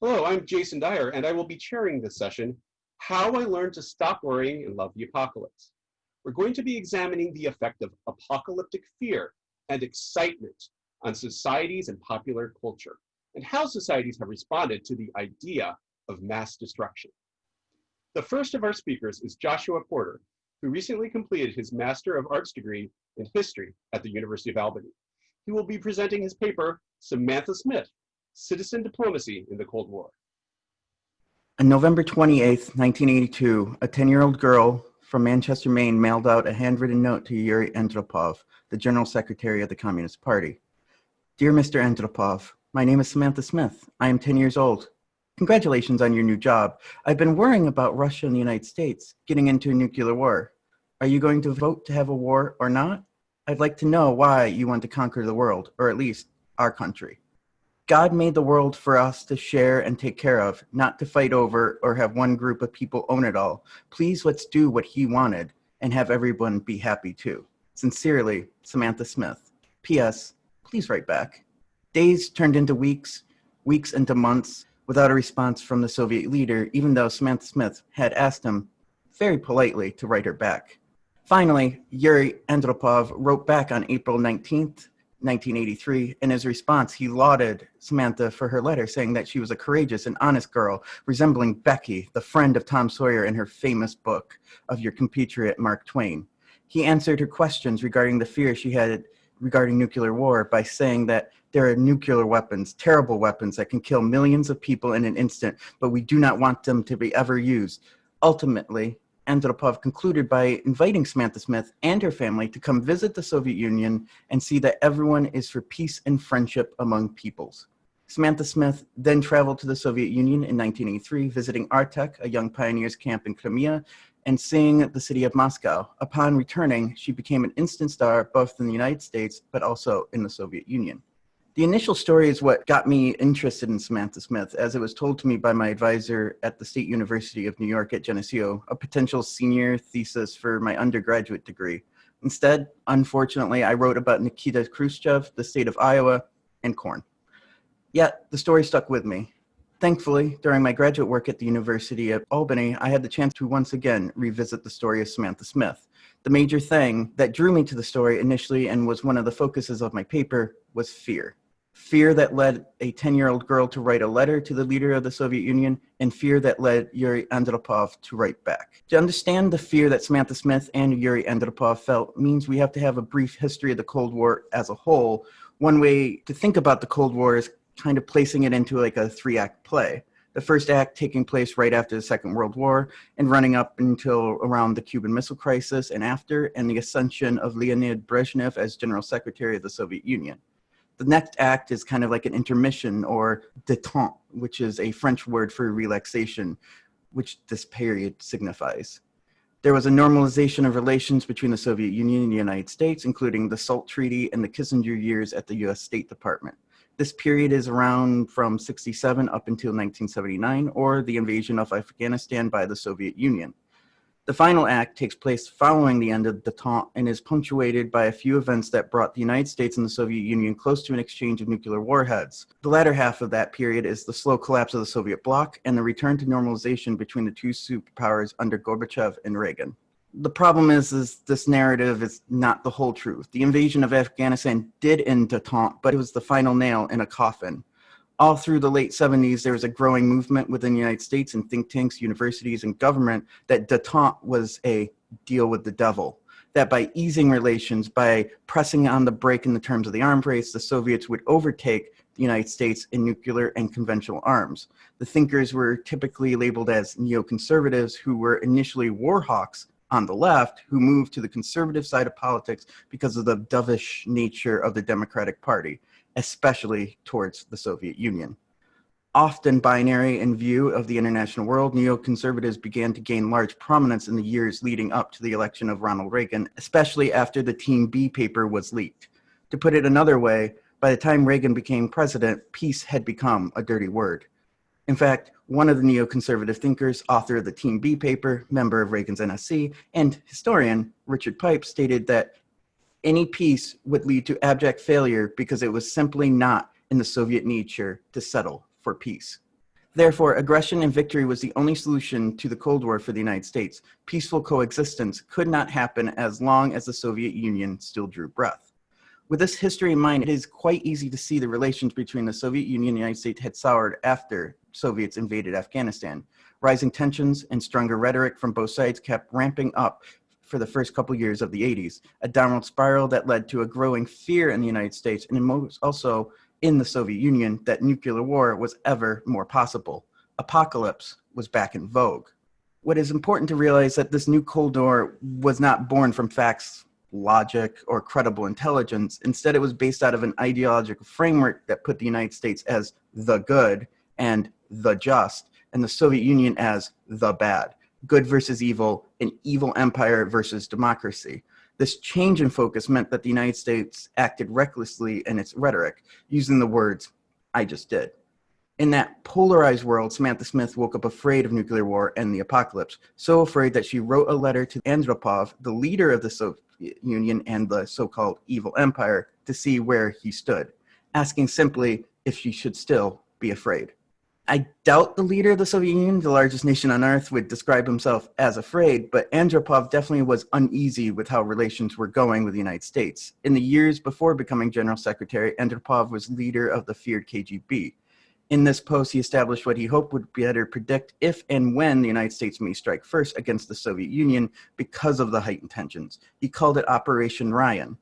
Hello, I'm Jason Dyer, and I will be chairing this session, How I Learned to Stop Worrying and Love the Apocalypse. We're going to be examining the effect of apocalyptic fear and excitement on societies and popular culture, and how societies have responded to the idea of mass destruction. The first of our speakers is Joshua Porter, who recently completed his Master of Arts degree in History at the University of Albany. He will be presenting his paper, Samantha Smith, Citizen Diplomacy in the Cold War. On November 28, 1982, a 10-year-old girl from Manchester, Maine mailed out a handwritten note to Yuri Andropov, the General Secretary of the Communist Party. Dear Mr. Andropov, my name is Samantha Smith. I am 10 years old. Congratulations on your new job. I've been worrying about Russia and the United States getting into a nuclear war. Are you going to vote to have a war or not? I'd like to know why you want to conquer the world, or at least our country. God made the world for us to share and take care of, not to fight over or have one group of people own it all. Please let's do what he wanted and have everyone be happy too. Sincerely, Samantha Smith. P.S. Please write back. Days turned into weeks, weeks into months, without a response from the Soviet leader, even though Samantha Smith had asked him very politely to write her back. Finally, Yuri Andropov wrote back on April 19th, 1983. In his response, he lauded Samantha for her letter, saying that she was a courageous and honest girl, resembling Becky, the friend of Tom Sawyer in her famous book of your compatriot Mark Twain. He answered her questions regarding the fear she had regarding nuclear war by saying that there are nuclear weapons, terrible weapons that can kill millions of people in an instant, but we do not want them to be ever used. Ultimately, Andropov concluded by inviting Samantha Smith and her family to come visit the Soviet Union and see that everyone is for peace and friendship among peoples. Samantha Smith then traveled to the Soviet Union in 1983, visiting Artek, a young pioneers camp in Crimea, and seeing the city of Moscow. Upon returning, she became an instant star both in the United States, but also in the Soviet Union. The initial story is what got me interested in Samantha Smith, as it was told to me by my advisor at the State University of New York at Geneseo, a potential senior thesis for my undergraduate degree. Instead, unfortunately, I wrote about Nikita Khrushchev, the state of Iowa, and corn. Yet, the story stuck with me. Thankfully, during my graduate work at the University of Albany, I had the chance to once again revisit the story of Samantha Smith. The major thing that drew me to the story initially and was one of the focuses of my paper was fear fear that led a 10-year-old girl to write a letter to the leader of the Soviet Union, and fear that led Yuri Andropov to write back. To understand the fear that Samantha Smith and Yuri Andropov felt means we have to have a brief history of the Cold War as a whole. One way to think about the Cold War is kind of placing it into like a three-act play. The first act taking place right after the Second World War and running up until around the Cuban Missile Crisis and after, and the ascension of Leonid Brezhnev as General Secretary of the Soviet Union. The next act is kind of like an intermission or détente, which is a French word for relaxation, which this period signifies. There was a normalization of relations between the Soviet Union and the United States, including the SALT Treaty and the Kissinger years at the US State Department. This period is around from 67 up until 1979, or the invasion of Afghanistan by the Soviet Union. The final act takes place following the end of the détente and is punctuated by a few events that brought the United States and the Soviet Union close to an exchange of nuclear warheads. The latter half of that period is the slow collapse of the Soviet bloc and the return to normalization between the two superpowers under Gorbachev and Reagan. The problem is, is this narrative is not the whole truth. The invasion of Afghanistan did end the détente, but it was the final nail in a coffin all through the late 70s, there was a growing movement within the United States and think tanks, universities, and government that detente was a deal with the devil. That by easing relations, by pressing on the brake in the terms of the arms race, the Soviets would overtake the United States in nuclear and conventional arms. The thinkers were typically labeled as neoconservatives who were initially war hawks on the left who moved to the conservative side of politics because of the dovish nature of the Democratic Party especially towards the Soviet Union. Often binary in view of the international world, neoconservatives began to gain large prominence in the years leading up to the election of Ronald Reagan, especially after the Team B paper was leaked. To put it another way, by the time Reagan became president, peace had become a dirty word. In fact, one of the neoconservative thinkers, author of the Team B paper, member of Reagan's NSC, and historian, Richard Pipes, stated that any peace would lead to abject failure because it was simply not in the Soviet nature to settle for peace. Therefore, aggression and victory was the only solution to the Cold War for the United States. Peaceful coexistence could not happen as long as the Soviet Union still drew breath. With this history in mind, it is quite easy to see the relations between the Soviet Union and the United States had soured after Soviets invaded Afghanistan. Rising tensions and stronger rhetoric from both sides kept ramping up for the first couple years of the 80s, a downward spiral that led to a growing fear in the United States and also in the Soviet Union that nuclear war was ever more possible. Apocalypse was back in vogue. What is important to realize that this new Cold War was not born from facts, logic, or credible intelligence. Instead, it was based out of an ideological framework that put the United States as the good and the just, and the Soviet Union as the bad good versus evil, an evil empire versus democracy. This change in focus meant that the United States acted recklessly in its rhetoric, using the words, I just did. In that polarized world, Samantha Smith woke up afraid of nuclear war and the apocalypse, so afraid that she wrote a letter to Andropov, the leader of the Soviet Union and the so-called evil empire, to see where he stood, asking simply if she should still be afraid. I doubt the leader of the Soviet Union, the largest nation on earth, would describe himself as afraid, but Andropov definitely was uneasy with how relations were going with the United States. In the years before becoming general secretary, Andropov was leader of the feared KGB. In this post, he established what he hoped would better predict if and when the United States may strike first against the Soviet Union because of the heightened tensions. He called it Operation Ryan.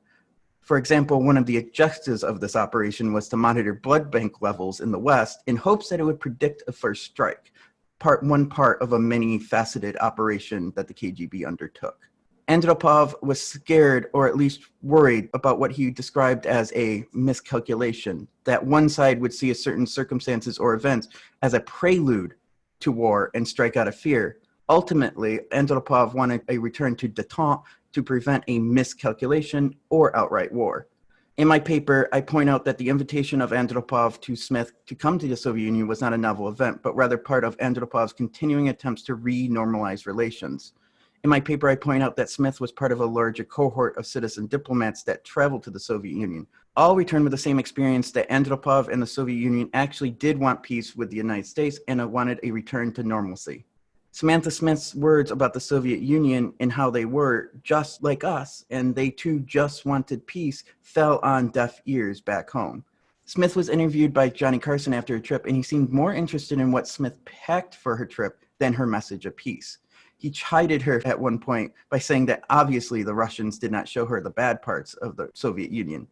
For example, one of the objectives of this operation was to monitor blood bank levels in the West in hopes that it would predict a first strike, part one part of a many-faceted operation that the KGB undertook. Andropov was scared or at least worried about what he described as a miscalculation, that one side would see a certain circumstances or events as a prelude to war and strike out of fear. Ultimately, Andropov wanted a return to detente to prevent a miscalculation or outright war. In my paper, I point out that the invitation of Andropov to Smith to come to the Soviet Union was not a novel event, but rather part of Andropov's continuing attempts to re-normalize relations. In my paper, I point out that Smith was part of a larger cohort of citizen diplomats that traveled to the Soviet Union. All returned with the same experience that Andropov and the Soviet Union actually did want peace with the United States and wanted a return to normalcy. Samantha Smith's words about the Soviet Union and how they were just like us, and they too just wanted peace, fell on deaf ears back home. Smith was interviewed by Johnny Carson after her trip, and he seemed more interested in what Smith packed for her trip than her message of peace. He chided her at one point by saying that obviously the Russians did not show her the bad parts of the Soviet Union.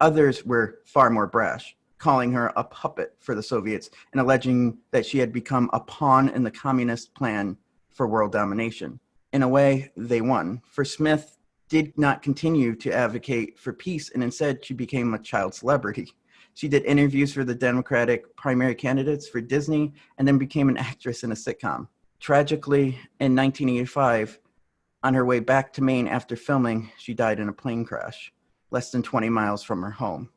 Others were far more brash calling her a puppet for the Soviets and alleging that she had become a pawn in the communist plan for world domination. In a way, they won, for Smith did not continue to advocate for peace and instead she became a child celebrity. She did interviews for the Democratic primary candidates for Disney and then became an actress in a sitcom. Tragically, in 1985, on her way back to Maine after filming, she died in a plane crash, less than 20 miles from her home.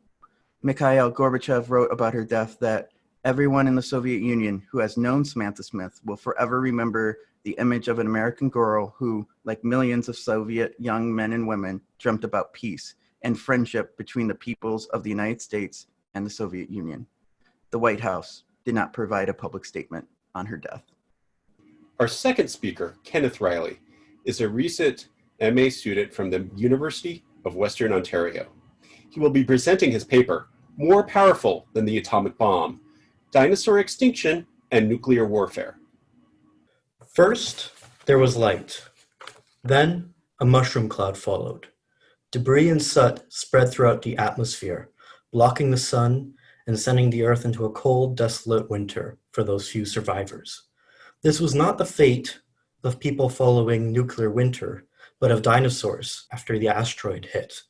Mikhail Gorbachev wrote about her death that everyone in the Soviet Union who has known Samantha Smith will forever remember the image of an American girl who, like millions of Soviet young men and women, dreamt about peace and friendship between the peoples of the United States and the Soviet Union. The White House did not provide a public statement on her death. Our second speaker, Kenneth Riley, is a recent MA student from the University of Western Ontario. He will be presenting his paper, more powerful than the atomic bomb, dinosaur extinction and nuclear warfare. First, there was light. Then, a mushroom cloud followed. Debris and soot spread throughout the atmosphere, blocking the sun and sending the earth into a cold, desolate winter for those few survivors. This was not the fate of people following nuclear winter, but of dinosaurs after the asteroid hit.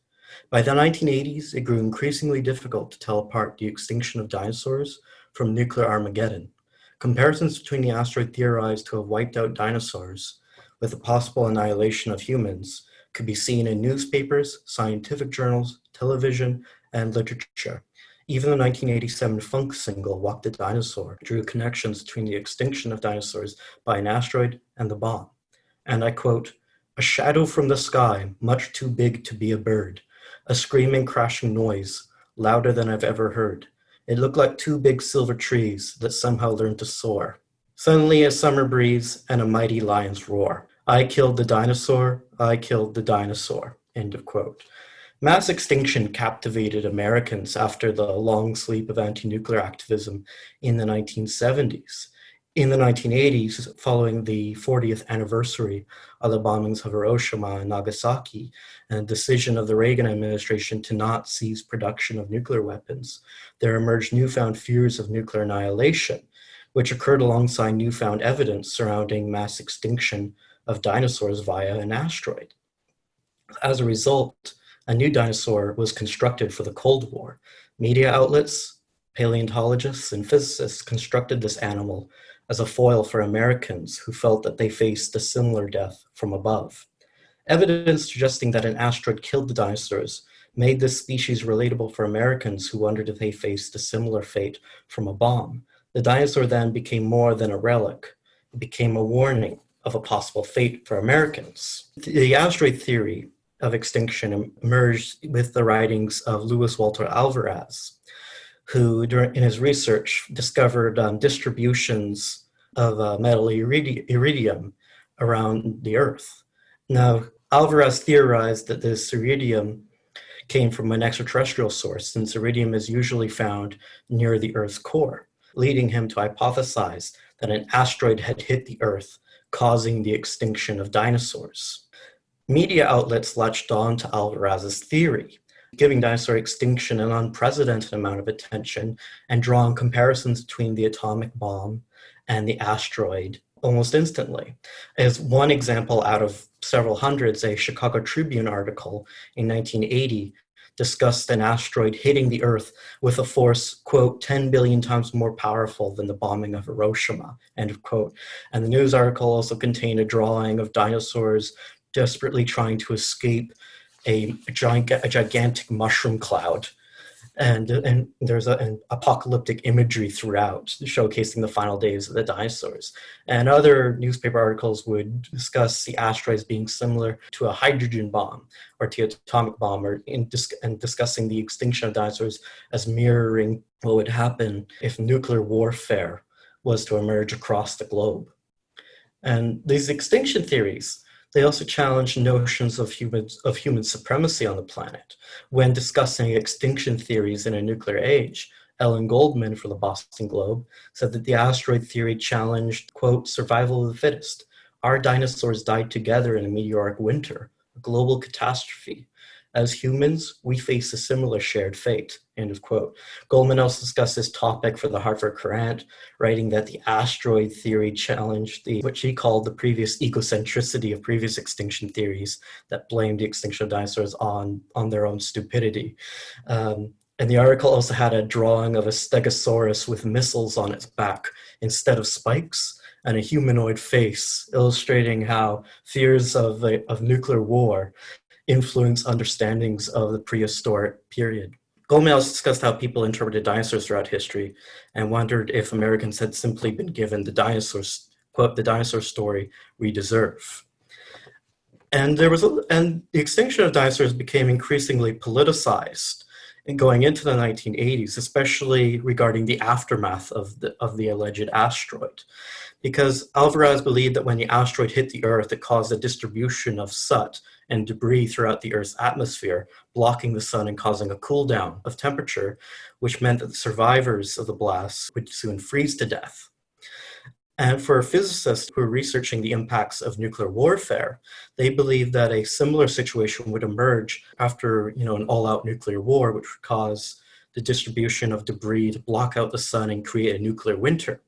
By the 1980s, it grew increasingly difficult to tell apart the extinction of dinosaurs from nuclear Armageddon. Comparisons between the asteroid theorized to have wiped out dinosaurs with the possible annihilation of humans could be seen in newspapers, scientific journals, television, and literature. Even the 1987 funk single, Walk the Dinosaur, drew connections between the extinction of dinosaurs by an asteroid and the bomb. And I quote, a shadow from the sky, much too big to be a bird, a screaming, crashing noise, louder than I've ever heard. It looked like two big silver trees that somehow learned to soar. Suddenly, a summer breeze and a mighty lion's roar. I killed the dinosaur. I killed the dinosaur. End of quote. Mass extinction captivated Americans after the long sleep of anti nuclear activism in the 1970s. In the 1980s, following the 40th anniversary of the bombings of Hiroshima and Nagasaki, and the decision of the Reagan administration to not cease production of nuclear weapons, there emerged newfound fears of nuclear annihilation, which occurred alongside newfound evidence surrounding mass extinction of dinosaurs via an asteroid. As a result, a new dinosaur was constructed for the Cold War. Media outlets, paleontologists, and physicists constructed this animal as a foil for Americans who felt that they faced a similar death from above. Evidence suggesting that an asteroid killed the dinosaurs made this species relatable for Americans who wondered if they faced a similar fate from a bomb. The dinosaur then became more than a relic, it became a warning of a possible fate for Americans. The asteroid theory of extinction emerged with the writings of Luis Walter Alvarez, who, in his research, discovered um, distributions of uh, metal iridium around the Earth. Now, Alvarez theorized that this iridium came from an extraterrestrial source, since iridium is usually found near the Earth's core, leading him to hypothesize that an asteroid had hit the Earth, causing the extinction of dinosaurs. Media outlets latched on to Alvarez's theory, giving dinosaur extinction an unprecedented amount of attention and drawing comparisons between the atomic bomb and the asteroid almost instantly. As one example out of several hundreds, a Chicago Tribune article in 1980 discussed an asteroid hitting the Earth with a force, quote, 10 billion times more powerful than the bombing of Hiroshima, end of quote. And the news article also contained a drawing of dinosaurs desperately trying to escape a, giant, a gigantic mushroom cloud. And, and there's a, an apocalyptic imagery throughout, showcasing the final days of the dinosaurs. And other newspaper articles would discuss the asteroids being similar to a hydrogen bomb or to atomic bomb, or in dis- and discussing the extinction of dinosaurs as mirroring what would happen if nuclear warfare was to emerge across the globe. And these extinction theories they also challenge notions of human, of human supremacy on the planet. When discussing extinction theories in a nuclear age, Ellen Goodman for the Boston Globe said that the asteroid theory challenged, quote, survival of the fittest. Our dinosaurs died together in a meteoric winter, a global catastrophe. As humans, we face a similar shared fate. End of quote. Goodman also discussed this topic for the Hartford Courant, writing that the asteroid theory challenged the what she called the previous egocentricity of previous extinction theories that blamed the extinction of dinosaurs on, on their own stupidity. Um, and the article also had a drawing of a stegosaurus with missiles on its back instead of spikes and a humanoid face, illustrating how fears of, a, of nuclear war influence understandings of the prehistoric period. Also discussed how people interpreted dinosaurs throughout history and wondered if Americans had simply been given the dinosaurs, quote, the dinosaur story we deserve. And there was a, and the extinction of dinosaurs became increasingly politicized in going into the 1980s, especially regarding the aftermath of the, of the alleged asteroid. Because Alvarez believed that when the asteroid hit the Earth, it caused a distribution of soot and debris throughout the Earth's atmosphere, blocking the sun and causing a cool down of temperature, which meant that the survivors of the blast would soon freeze to death. And for physicists who are researching the impacts of nuclear warfare, they believe that a similar situation would emerge after you know, an all-out nuclear war, which would cause the distribution of debris to block out the sun and create a nuclear winter.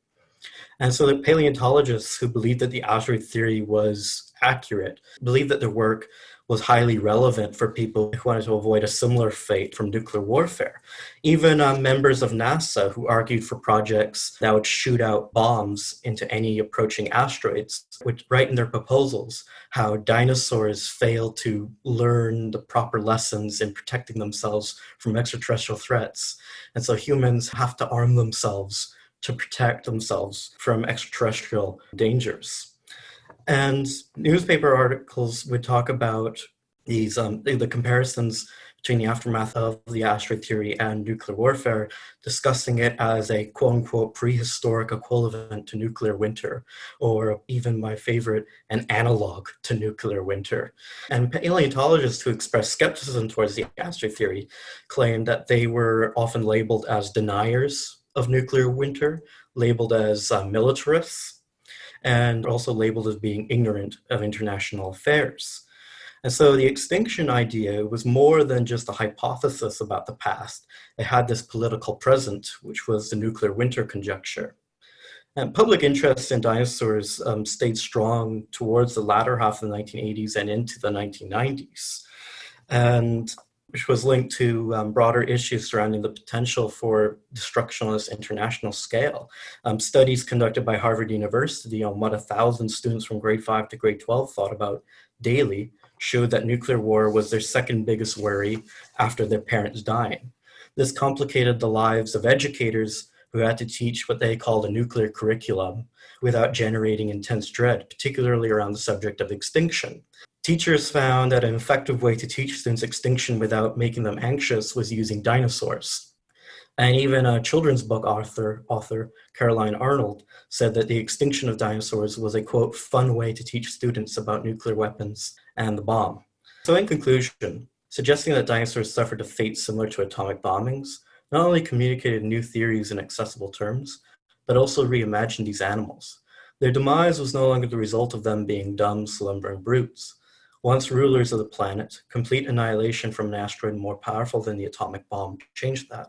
And so the paleontologists who believed that the asteroid theory was accurate believed that their work was highly relevant for people who wanted to avoid a similar fate from nuclear warfare. Even uh, members of NASA who argued for projects that would shoot out bombs into any approaching asteroids would write in their proposals how dinosaurs failed to learn the proper lessons in protecting themselves from extraterrestrial threats. And so humans have to arm themselves to protect themselves from extraterrestrial dangers. And newspaper articles would talk about these um, the, comparisons between the aftermath of the asteroid theory and nuclear warfare, discussing it as a quote unquote prehistoric equivalent to nuclear winter, or even my favorite, an analog to nuclear winter. And paleontologists who expressed skepticism towards the asteroid theory claimed that they were often labeled as deniers of nuclear winter, labeled as uh, militarists, and also labeled as being ignorant of international affairs. And so the extinction idea was more than just a hypothesis about the past. It had this political present, which was the nuclear winter conjecture. And public interest in dinosaurs um, stayed strong towards the latter half of the 1980s and into the 1990s, and which was linked to um, broader issues surrounding the potential for destruction on this international scale. Um, studies conducted by Harvard University on what a thousand students from grade 5 to grade 12 thought about daily showed that nuclear war was their second biggest worry after their parents dying. This complicated the lives of educators who had to teach what they called a nuclear curriculum without generating intense dread, particularly around the subject of extinction. Teachers found that an effective way to teach students extinction without making them anxious was using dinosaurs. And even a children's book author, author Caroline Arnold said that the extinction of dinosaurs was a quote, fun way to teach students about nuclear weapons and the bomb. So in conclusion, suggesting that dinosaurs suffered a fate similar to atomic bombings not only communicated new theories in accessible terms, but also reimagined these animals. Their demise was no longer the result of them being dumb, slumbering brutes. Once rulers of the planet, complete annihilation from an asteroid more powerful than the atomic bomb changed that.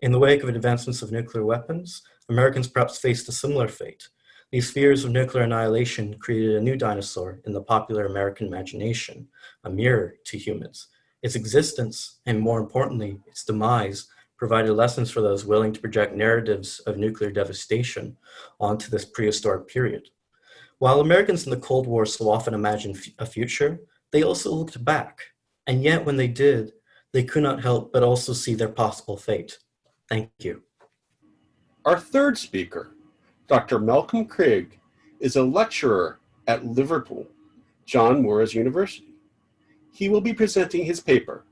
In the wake of advancements of nuclear weapons, Americans perhaps faced a similar fate. These fears of nuclear annihilation created a new dinosaur in the popular American imagination, a mirror to humans. Its existence, and more importantly, its demise, provided lessons for those willing to project narratives of nuclear devastation onto this prehistoric period. While Americans in the Cold War so often imagined a future, they also looked back. And yet when they did, they could not help but also see their possible fate. Thank you. Our third speaker, Dr. Malcolm Craig, is a lecturer at Liverpool, John Moores University. He will be presenting his paper,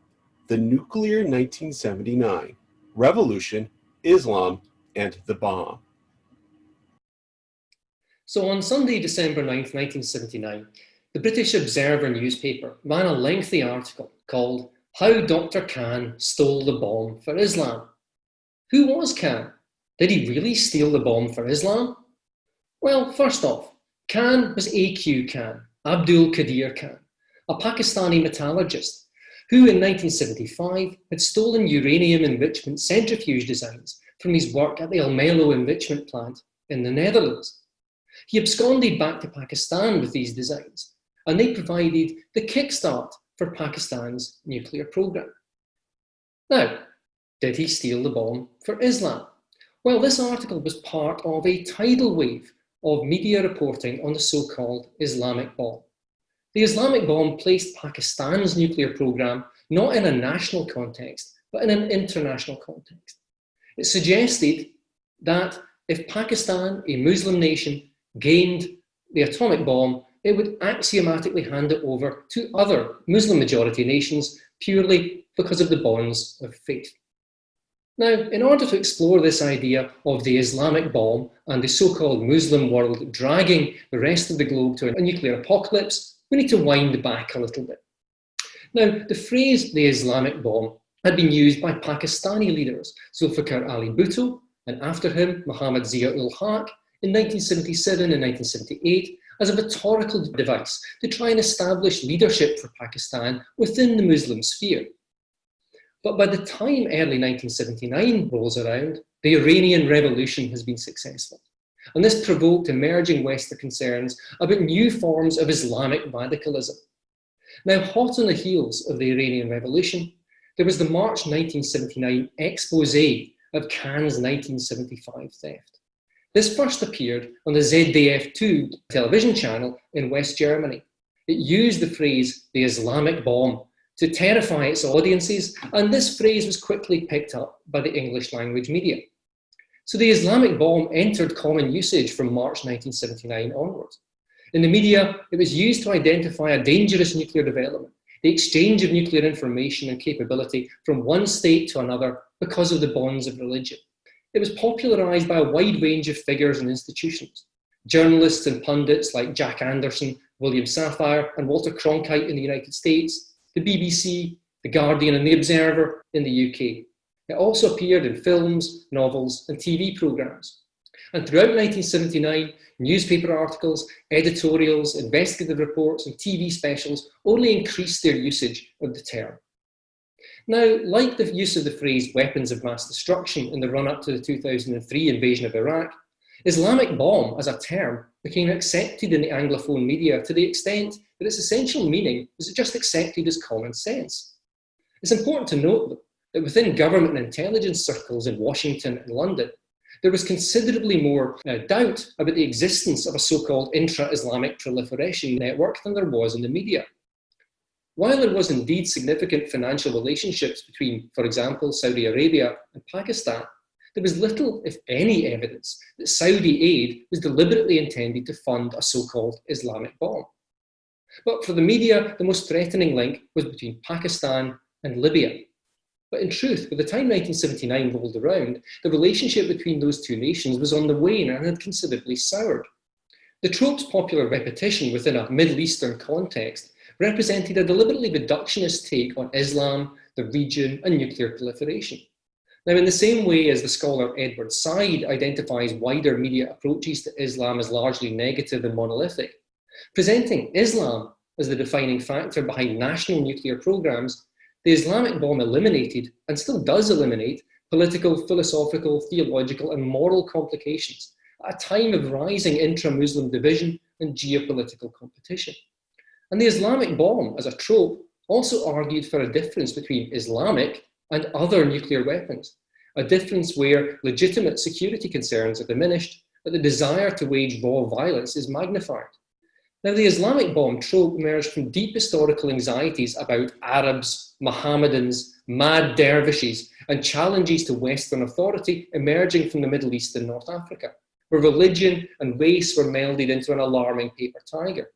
The Nuclear 1979, Revolution, Islam, and the Bomb. So on Sunday, December 9th, 1979, the British Observer newspaper ran a lengthy article called How Dr. Khan Stole the Bomb for Islam. Who was Khan? Did he really steal the bomb for Islam? Well, first off, Khan was A.Q. Khan, Abdul Qadir Khan, a Pakistani metallurgist who in 1975 had stolen uranium enrichment centrifuge designs from his work at the Almelo enrichment plant in the Netherlands. He absconded back to Pakistan with these designs, and they provided the kickstart for Pakistan's nuclear program. Now, did he steal the bomb for Islam? Well, this article was part of a tidal wave of media reporting on the so-called Islamic bomb. The Islamic bomb placed Pakistan's nuclear program not in a national context, but in an international context. It suggested that if Pakistan, a Muslim nation, gained the atomic bomb, it would axiomatically hand it over to other Muslim majority nations purely because of the bonds of faith. Now, in order to explore this idea of the Islamic bomb and the so-called Muslim world dragging the rest of the globe to a nuclear apocalypse, we need to wind back a little bit. Now, the phrase the Islamic bomb had been used by Pakistani leaders, Zulfikar Ali Bhutto, and after him, Muhammad Zia-ul Haq, in 1977 and 1978, as a rhetorical device to try and establish leadership for Pakistan within the Muslim sphere. But by the time early 1979 rolls around, the Iranian Revolution has been successful. And this provoked emerging Western concerns about new forms of Islamic radicalism. Now, hot on the heels of the Iranian Revolution, there was the March 1979 expose of Khan's 1975 theft. This first appeared on the ZDF2 television channel in West Germany. It used the phrase, the Islamic bomb, to terrify its audiences, and this phrase was quickly picked up by the English language media. So the Islamic bomb entered common usage from March 1979 onwards. In the media, it was used to identify a dangerous nuclear development, the exchange of nuclear information and capability from one state to another because of the bonds of religion. It was popularized by a wide range of figures and institutions. Journalists and pundits like Jack Anderson, William Safire, and Walter Cronkite in the United States, the BBC, The Guardian, and The Observer in the UK. It also appeared in films, novels, and TV programmes. And throughout 1979, newspaper articles, editorials, investigative reports, and TV specials only increased their usage of the term. Now, like the use of the phrase weapons of mass destruction in the run-up to the 2003 invasion of Iraq, Islamic bomb as a term became accepted in the Anglophone media to the extent that its essential meaning was just accepted as common sense. It's important to note that within government and intelligence circles in Washington and London, there was considerably more uh, doubt about the existence of a so-called intra-Islamic proliferation network than there was in the media. While there was indeed significant financial relationships between, for example, Saudi Arabia and Pakistan, there was little, if any, evidence that Saudi aid was deliberately intended to fund a so-called Islamic bomb. But for the media, the most threatening link was between Pakistan and Libya. But in truth, by the time 1979 rolled around, the relationship between those two nations was on the wane and had considerably soured. The trope's popular repetition within a Middle Eastern context represented a deliberately reductionist take on Islam, the region, and nuclear proliferation. Now, in the same way as the scholar Edward Said identifies wider media approaches to Islam as largely negative and monolithic, presenting Islam as the defining factor behind national nuclear programs, the Islamic bomb eliminated, and still does eliminate, political, philosophical, theological, and moral complications at a time of rising intra-Muslim division and geopolitical competition. And the Islamic bomb, as a trope, also argued for a difference between Islamic and other nuclear weapons, a difference where legitimate security concerns are diminished, but the desire to wage raw violence is magnified. Now, the Islamic bomb trope emerged from deep historical anxieties about Arabs, Mohammedans, mad dervishes, and challenges to Western authority emerging from the Middle East and North Africa, where religion and race were melded into an alarming paper tiger.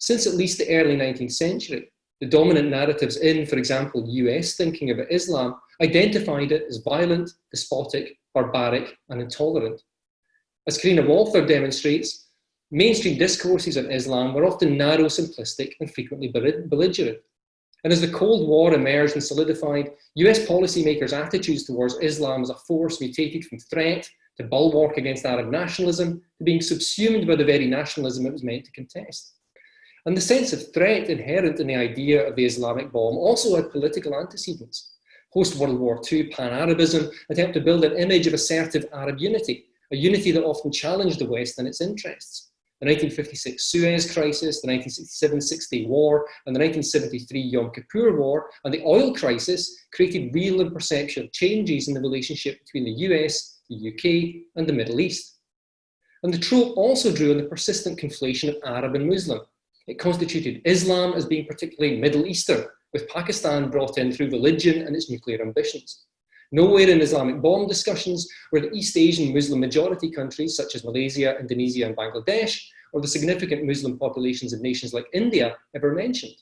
Since at least the early 19th century, the dominant narratives in, for example, US thinking about Islam identified it as violent, despotic, barbaric, and intolerant. As Karine Walther demonstrates, mainstream discourses on Islam were often narrow, simplistic, and frequently belligerent. And as the Cold War emerged and solidified, US policymakers' attitudes towards Islam as a force mutated from threat to bulwark against Arab nationalism to being subsumed by the very nationalism it was meant to contest. And the sense of threat inherent in the idea of the Islamic bomb also had political antecedents. Post-World War II pan-Arabism attempted to build an image of assertive Arab unity, a unity that often challenged the West and its interests. The 1956 Suez Crisis, the 1967-60 war, and the 1973 Yom Kippur War, and the oil crisis created real and perceptual changes in the relationship between the US, the UK, and the Middle East. And the trope also drew on the persistent conflation of Arab and Muslim, it constituted Islam as being particularly Middle Eastern, with Pakistan brought in through religion and its nuclear ambitions. Nowhere in Islamic bomb discussions were the East Asian Muslim majority countries such as Malaysia, Indonesia and Bangladesh, or the significant Muslim populations of nations like India ever mentioned.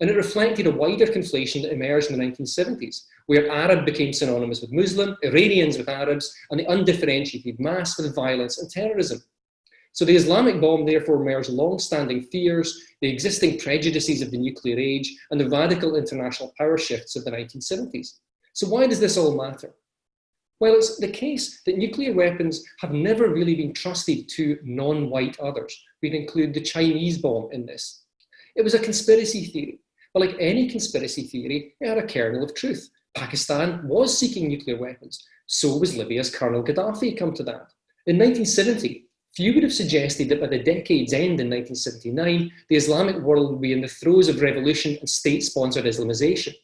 And it reflected a wider conflation that emerged in the 1970s, where Arab became synonymous with Muslim, Iranians with Arabs, and the undifferentiated mass with violence and terrorism. So the Islamic bomb therefore merged long-standing fears, the existing prejudices of the nuclear age, and the radical international power shifts of the 1970s. So why does this all matter? Well, it's the case that nuclear weapons have never really been trusted to non-white others. We'd include the Chinese bomb in this. It was a conspiracy theory, but like any conspiracy theory, it had a kernel of truth. Pakistan was seeking nuclear weapons. So was Libya's Colonel Gaddafi, come to that. In 1970, Few would have suggested that by the decade's end in 1979, the Islamic world would be in the throes of revolution and state-sponsored Islamization.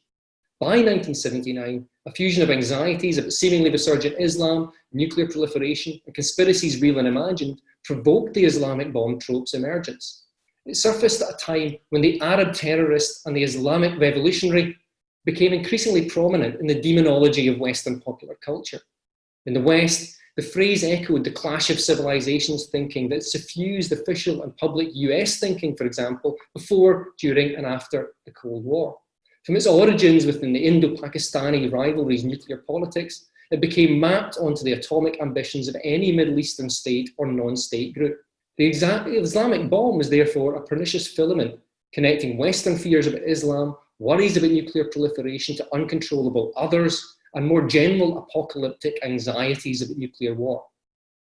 By 1979, a fusion of anxieties about seemingly resurgent Islam, nuclear proliferation, and conspiracies real and imagined provoked the Islamic bomb trope's emergence. It surfaced at a time when the Arab terrorist and the Islamic revolutionary became increasingly prominent in the demonology of Western popular culture. In the West, The phrase echoed the clash of civilizations thinking that suffused official and public US thinking, for example, before, during, and after the Cold War. From its origins within the Indo-Pakistani rivalries nuclear politics, it became mapped onto the atomic ambitions of any Middle Eastern state or non-state group. The Islamic bomb was therefore a pernicious filament connecting Western fears about Islam, worries about nuclear proliferation to uncontrollable others, and more general apocalyptic anxieties about nuclear war.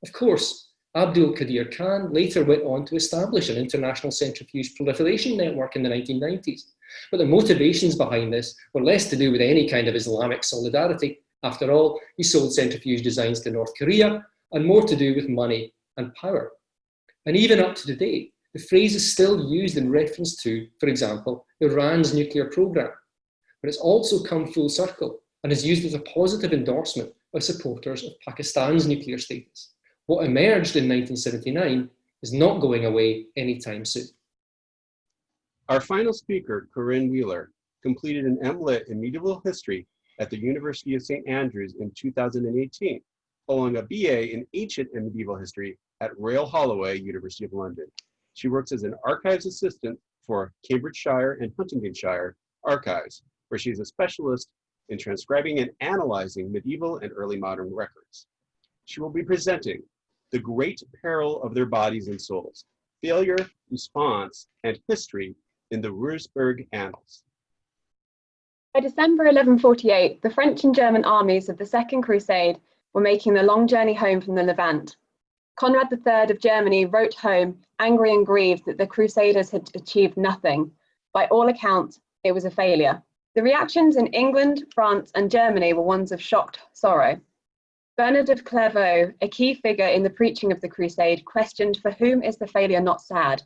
Of course, Abdul Qadir Khan later went on to establish an international centrifuge proliferation network in the 1990s. But the motivations behind this were less to do with any kind of Islamic solidarity. After all, he sold centrifuge designs to North Korea and more to do with money and power. And even up to today, the phrase is still used in reference to, for example, Iran's nuclear program. But it's also come full circle and is used as a positive endorsement by supporters of Pakistan's nuclear status. What emerged in 1979 is not going away anytime soon. Our final speaker, Corinne Wheeler, completed an MLit in medieval history at the University of St. Andrews in 2018, following a BA in ancient and medieval history at Royal Holloway, University of London. She works as an archives assistant for Cambridgeshire and Huntingdonshire archives, where she is a specialist in transcribing and analyzing medieval and early modern records. She will be presenting The Great Peril of Their Bodies and Souls, Failure, Response, and History in the Würzburg Annals. By December 1148, the French and German armies of the Second Crusade were making the long journey home from the Levant. Conrad III of Germany wrote home, angry and grieved that the Crusaders had achieved nothing. By all accounts, it was a failure. The reactions in England, France, and Germany were ones of shocked sorrow. Bernard of Clairvaux, a key figure in the preaching of the Crusade, questioned for whom is the failure not sad?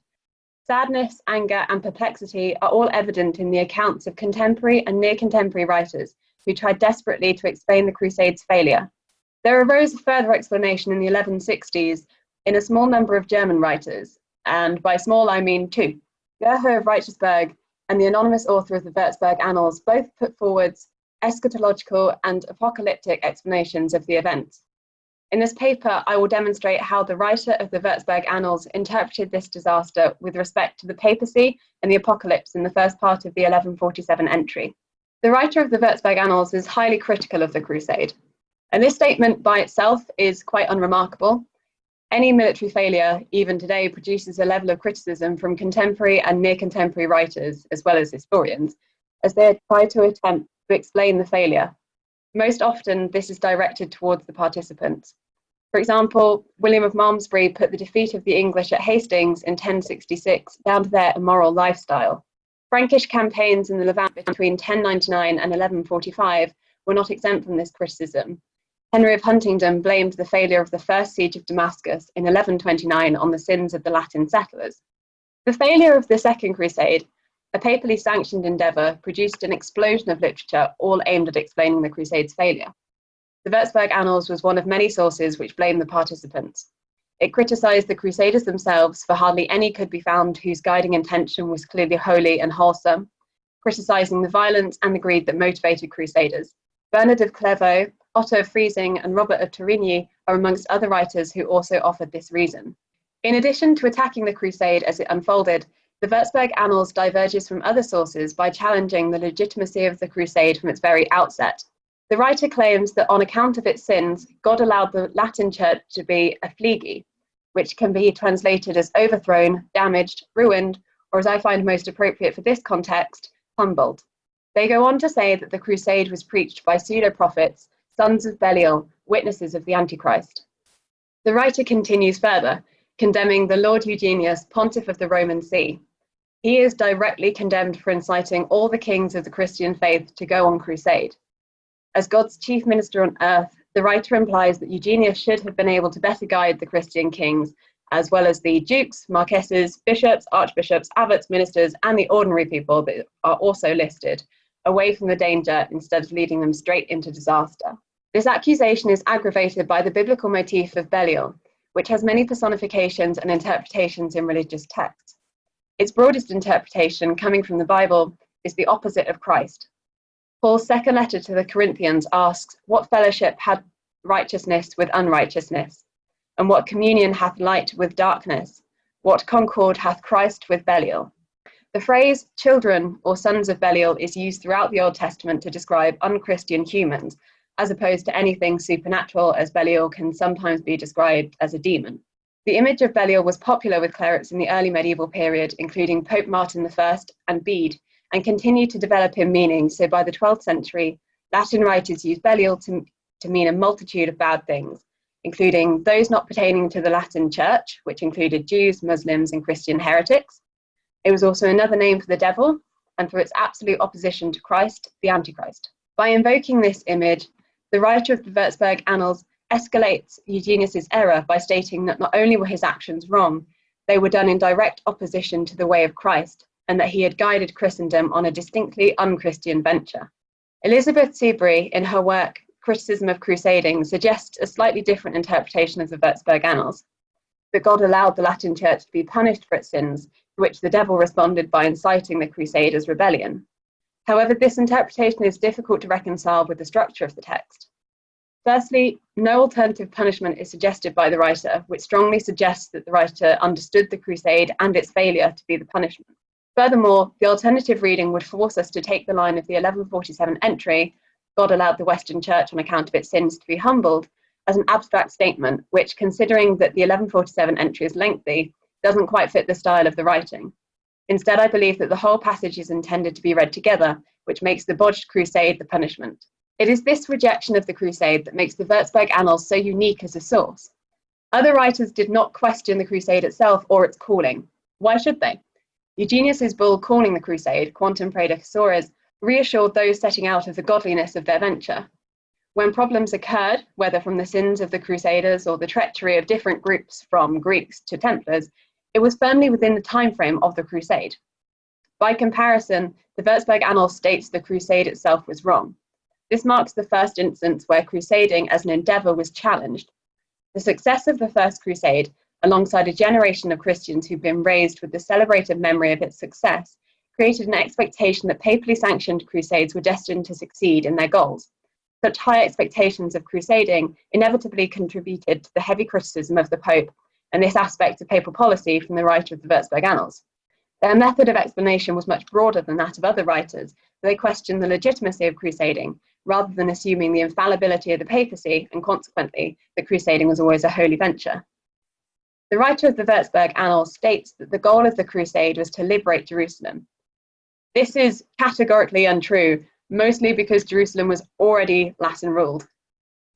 Sadness, anger, and perplexity are all evident in the accounts of contemporary and near contemporary writers who tried desperately to explain the Crusade's failure. There arose a further explanation in the 1160s in a small number of German writers, and by small I mean two. Gerhard of Reichersberg and the anonymous author of the Würzburg Annals both put forward eschatological and apocalyptic explanations of the event. In this paper, I will demonstrate how the writer of the Würzburg Annals interpreted this disaster with respect to the papacy and the apocalypse in the first part of the 1147 entry. The writer of the Würzburg Annals is highly critical of the Crusade, and this statement by itself is quite unremarkable, any military failure, even today, produces a level of criticism from contemporary and near contemporary writers, as well as historians, as they try to attempt to explain the failure. Most often, this is directed towards the participants. For example, William of Malmesbury put the defeat of the English at Hastings in 1066 down to their immoral lifestyle. Frankish campaigns in the Levant between 1099 and 1145 were not exempt from this criticism, Henry of Huntingdon blamed the failure of the first siege of Damascus in 1129 on the sins of the Latin settlers. The failure of the Second Crusade, a papally sanctioned endeavour, produced an explosion of literature all aimed at explaining the Crusade's failure. The Würzburg Annals was one of many sources which blamed the participants. It criticised the Crusaders themselves, for hardly any could be found whose guiding intention was clearly holy and wholesome, criticising the violence and the greed that motivated Crusaders. Bernard of Clairvaux, Otto of Freising and Robert of Torigny are amongst other writers who also offered this reason. In addition to attacking the crusade as it unfolded, the Würzburg Annals diverges from other sources by challenging the legitimacy of the crusade from its very outset. The writer claims that on account of its sins, God allowed the Latin church to be a affligi, which can be translated as overthrown, damaged, ruined, or as I find most appropriate for this context, humbled. They go on to say that the crusade was preached by pseudo prophets sons of Belial, witnesses of the Antichrist. The writer continues further, condemning the Lord Eugenius, pontiff of the Roman See. He is directly condemned for inciting all the kings of the Christian faith to go on crusade. As God's chief minister on earth, the writer implies that Eugenius should have been able to better guide the Christian kings, as well as the dukes, marquesses, bishops, archbishops, abbots, ministers, and the ordinary people that are also listed, away from the danger instead of leading them straight into disaster. This accusation is aggravated by the biblical motif of Belial, which has many personifications and interpretations in religious texts. Its broadest interpretation, coming from the Bible, is the opposite of Christ. Paul's second letter to the Corinthians asks, What fellowship had righteousness with unrighteousness? And what communion hath light with darkness? What concord hath Christ with Belial? The phrase children or sons of Belial is used throughout the Old Testament to describe unchristian humans, as opposed to anything supernatural, as Belial can sometimes be described as a demon. The image of Belial was popular with clerics in the early medieval period, including Pope Martin I and Bede, and continued to develop in meaning. So by the 12th century, Latin writers used Belial to, to mean a multitude of bad things, including those not pertaining to the Latin Church, which included Jews, Muslims, and Christian heretics. It was also another name for the devil and for its absolute opposition to Christ, the Antichrist. By invoking this image, the writer of the Würzburg Annals escalates Eugenius's error by stating that not only were his actions wrong, they were done in direct opposition to the way of Christ, and that he had guided Christendom on a distinctly unchristian venture. Elizabeth Siberry, in her work Criticism of Crusading, suggests a slightly different interpretation of the Würzburg Annals that God allowed the Latin Church to be punished for its sins, to which the devil responded by inciting the Crusaders' rebellion. However, this interpretation is difficult to reconcile with the structure of the text. Firstly, no alternative punishment is suggested by the writer, which strongly suggests that the writer understood the crusade and its failure to be the punishment. Furthermore, the alternative reading would force us to take the line of the 1147 entry, God allowed the Western Church on account of its sins to be humbled, as an abstract statement, which, considering that the 1147 entry is lengthy, doesn't quite fit the style of the writing. Instead, I believe that the whole passage is intended to be read together, which makes the botched crusade the punishment. It is this rejection of the crusade that makes the Würzburg Annals so unique as a source. Other writers did not question the crusade itself or its calling. Why should they? Eugenius's bull calling the crusade, Quantum Praedecessores, reassured those setting out of the godliness of their venture. When problems occurred, whether from the sins of the Crusaders or the treachery of different groups from Greeks to Templars, it was firmly within the time frame of the crusade. By comparison, the Würzburg Annals states the crusade itself was wrong. This marks the first instance where crusading as an endeavour was challenged. The success of the First Crusade, alongside a generation of Christians who've been raised with the celebrated memory of its success, created an expectation that papally sanctioned crusades were destined to succeed in their goals. Such high expectations of crusading inevitably contributed to the heavy criticism of the Pope and this aspect of papal policy from the writer of the Würzburg Annals. Their method of explanation was much broader than that of other writers, they questioned the legitimacy of crusading rather than assuming the infallibility of the papacy and consequently that crusading was always a holy venture. The writer of the Würzburg Annals states that the goal of the crusade was to liberate Jerusalem. This is categorically untrue, mostly because Jerusalem was already Latin ruled.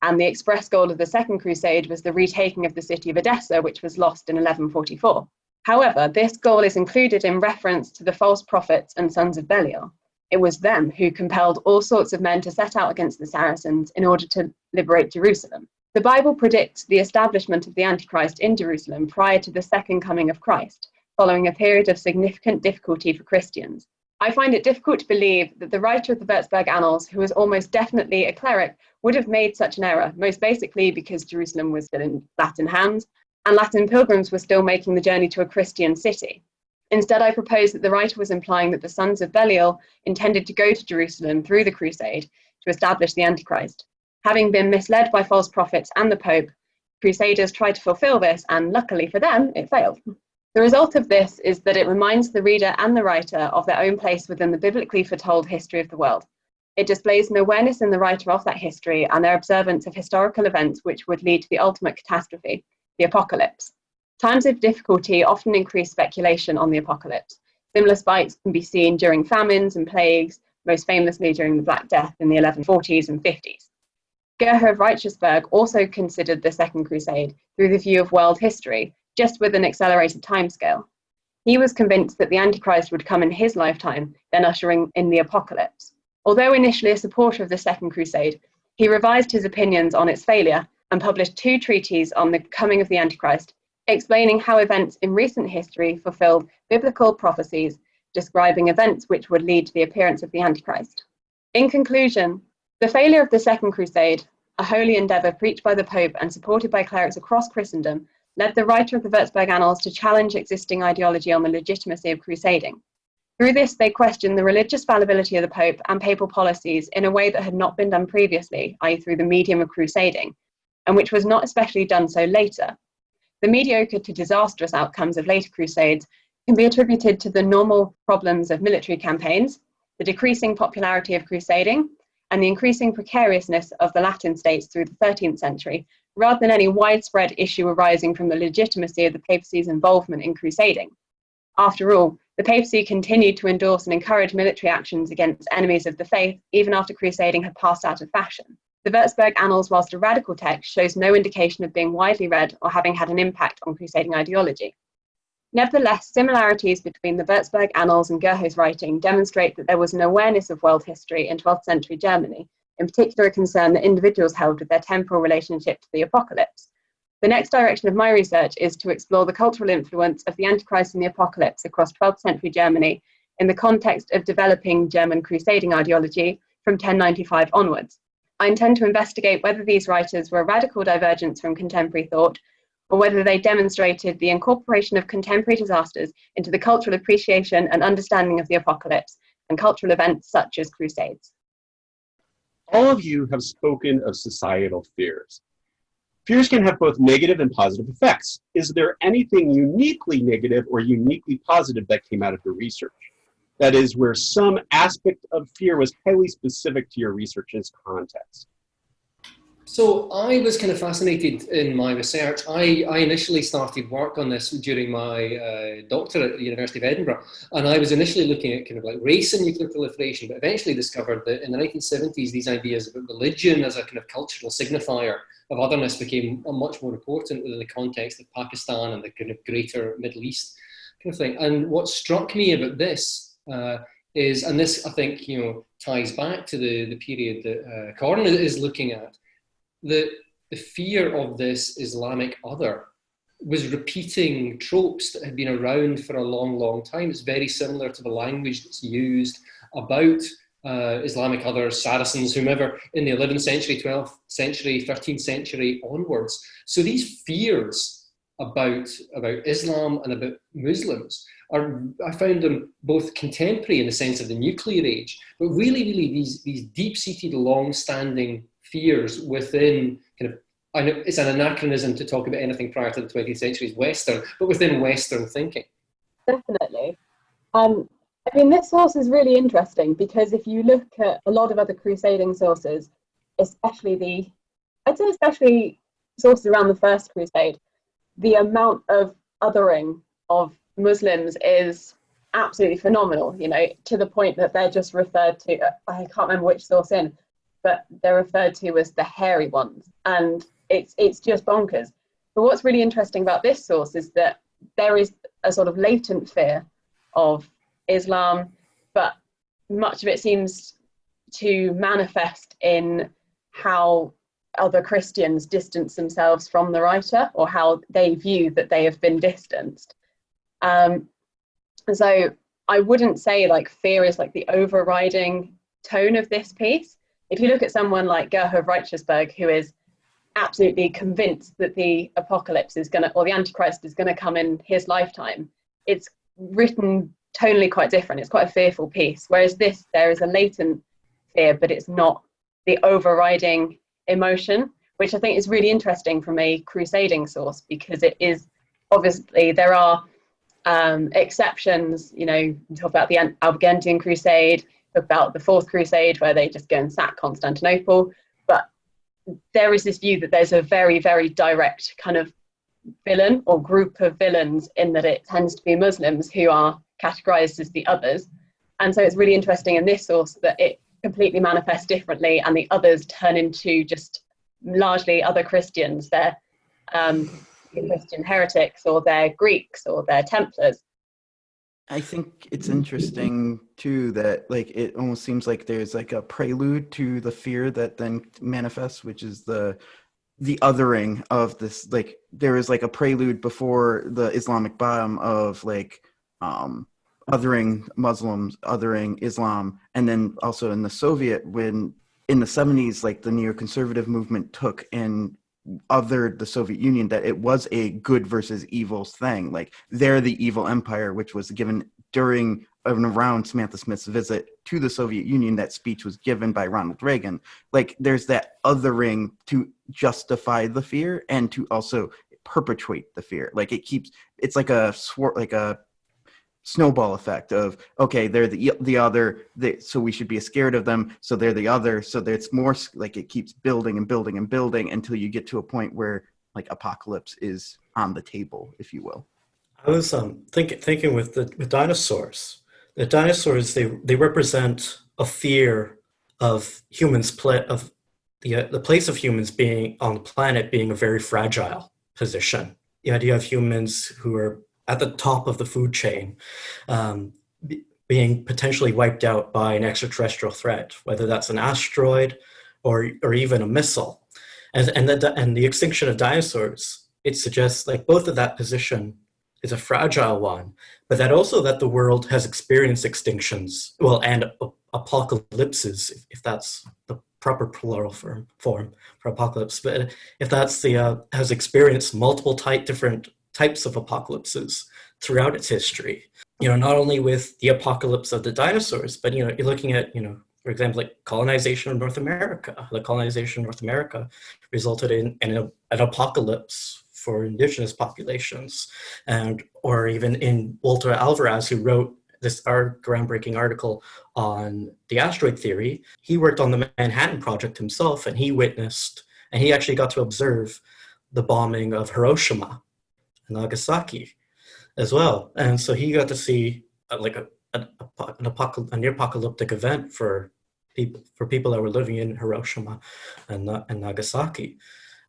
And the express goal of the Second Crusade was the retaking of the city of Edessa, which was lost in 1144. However, this goal is included in reference to the false prophets and sons of Belial. It was them who compelled all sorts of men to set out against the Saracens in order to liberate Jerusalem. The Bible predicts the establishment of the Antichrist in Jerusalem prior to the second coming of Christ, following a period of significant difficulty for Christians. I find it difficult to believe that the writer of the Würzburg Annals, who was almost definitely a cleric, would have made such an error, most basically because Jerusalem was still in Latin hands and Latin pilgrims were still making the journey to a Christian city. Instead, I propose that the writer was implying that the sons of Belial intended to go to Jerusalem through the crusade to establish the Antichrist. Having been misled by false prophets and the Pope, Crusaders tried to fulfill this, and luckily for them, it failed. The result of this is that it reminds the reader and the writer of their own place within the biblically foretold history of the world. It displays an awareness in the writer of that history and their observance of historical events which would lead to the ultimate catastrophe, the apocalypse. Times of difficulty often increase speculation on the apocalypse. Similar spikes can be seen during famines and plagues, most famously during the Black Death in the 1140s and 50s. Gerhoh Reichersberg also considered the Second Crusade through the view of world history, just with an accelerated timescale. He was convinced that the Antichrist would come in his lifetime, then ushering in the apocalypse. Although initially a supporter of the Second Crusade, he revised his opinions on its failure and published two treatises on the coming of the Antichrist explaining how events in recent history fulfilled biblical prophecies describing events which would lead to the appearance of the Antichrist. In conclusion, the failure of the Second Crusade, a holy endeavour preached by the Pope and supported by clerics across Christendom, led the writer of the Würzburg Annals to challenge existing ideology on the legitimacy of crusading. Through this, they questioned the religious fallibility of the Pope and papal policies in a way that had not been done previously, i.e., through the medium of crusading, and which was not especially done so later. The mediocre to disastrous outcomes of later crusades can be attributed to the normal problems of military campaigns, the decreasing popularity of crusading, and the increasing precariousness of the Latin states through the 13th century, rather than any widespread issue arising from the legitimacy of the papacy's involvement in crusading. After all, the papacy continued to endorse and encourage military actions against enemies of the faith even after crusading had passed out of fashion. The Würzburg Annals, whilst a radical text, shows no indication of being widely read or having had an impact on crusading ideology. Nevertheless, similarities between the Würzburg Annals and Gerhoh's writing demonstrate that there was an awareness of world history in 12th century Germany, in particular a concern that individuals held with their temporal relationship to the apocalypse. The next direction of my research is to explore the cultural influence of the Antichrist and the Apocalypse across 12th century Germany in the context of developing German crusading ideology from 1095 onwards. I intend to investigate whether these writers were a radical divergence from contemporary thought or whether they demonstrated the incorporation of contemporary disasters into the cultural appreciation and understanding of the apocalypse and cultural events such as crusades. All of you have spoken of societal fears. Fears can have both negative and positive effects. Is there anything uniquely negative or uniquely positive that came out of your research? That is, where some aspect of fear was highly specific to your research's context. So I was kind of fascinated in my research. I, I initially started work on this during my uh, doctorate at the University of Edinburgh. And I was initially looking at kind of like race and nuclear proliferation, but eventually discovered that in the 1970s, these ideas about religion as a kind of cultural signifier of otherness became much more important within the context of Pakistan and the kind of greater Middle East kind of thing. And what struck me about this uh, is, and this I think, you know, ties back to the, the period that uh, Corin is looking at, the, the fear of this Islamic other was repeating tropes that had been around for a long, long time. It's very similar to the language that's used about uh, Islamic others, Saracens, whomever, in the 11th century, 12th century, 13th century onwards. So these fears about, about Islam and about Muslims are, I found them both contemporary in the sense of the nuclear age, but really, really these, these deep-seated, long-standing fears within kind of I know it's an anachronism to talk about anything prior to the 20th century as Western, but within Western thinking. Definitely. Um, I mean, this source is really interesting because if you look at a lot of other crusading sources, especially the, I'd say especially sources around the First Crusade, the amount of othering of Muslims is absolutely phenomenal, you know, to the point that they're just referred to, I can't remember which source in, but they're referred to as the hairy ones. And it's, it's just bonkers. But what's really interesting about this source is that there is a sort of latent fear of Islam, but much of it seems to manifest in how other Christians distance themselves from the writer or how they view that they have been distanced. Um, so I wouldn't say like fear is like the overriding tone of this piece, if you look at someone like Gerhoh of who is absolutely convinced that the apocalypse is going to, or the Antichrist is going to come in his lifetime, it's written tonally quite different. It's quite a fearful piece. Whereas this, there is a latent fear, but it's not the overriding emotion, which I think is really interesting from a crusading source because it is obviously there are um, exceptions. You know, talk about the Albigensian Crusade about the Fourth Crusade, where they just go and sack Constantinople. But there is this view that there's a very, very direct kind of villain or group of villains in that it tends to be Muslims who are categorized as the others. And so it's really interesting in this source that it completely manifests differently and the others turn into just largely other Christians. They're um, Christian heretics or they're Greeks or they're Templars. I think it's interesting too that like it almost seems like there's like a prelude to the fear that then manifests, which is the the othering of this like there is like a prelude before the Islamic bomb of like um othering Muslims, othering Islam, and then also in the Soviet when in the 70s like the neoconservative movement took and othered the Soviet Union that it was a good versus evil thing. Like they're the evil empire, which was given during and around Samantha Smith's visit to the Soviet Union, that speech was given by Ronald Reagan. Like there's that othering to justify the fear and to also perpetuate the fear. Like it keeps it's like a swor- like a snowball effect of okay they're the the other they, so we should be scared of them so they're the other so it's more like it keeps building and building and building until you get to a point where like apocalypse is on the table if you will. I was um thinking thinking with the with dinosaurs. The dinosaurs they they represent a fear of humans play of the uh, the place of humans being on the planet being a very fragile position. The idea of humans who are at the top of the food chain um, being potentially wiped out by an extraterrestrial threat, whether that's an asteroid or, or even a missile. And, and, the, and the extinction of dinosaurs, it suggests like both of that position is a fragile one, but that also that the world has experienced extinctions, well, and apocalypses, if, if that's the proper plural form, form for apocalypse, but if that's the, uh, has experienced multiple type different types of apocalypses throughout its history. You know, not only with the apocalypse of the dinosaurs, but you know, you're looking at, you know, for example, like colonization of North America. The colonization of North America resulted in, an apocalypse for indigenous populations, and or even in Walter Alvarez, who wrote this our groundbreaking article on the asteroid theory. He worked on the Manhattan Project himself, and he witnessed, and he actually got to observe the bombing of Hiroshima Nagasaki as well. And so he got to see uh, like a, a, an apocal- a near apocalyptic event for people for people that were living in Hiroshima and, and Nagasaki.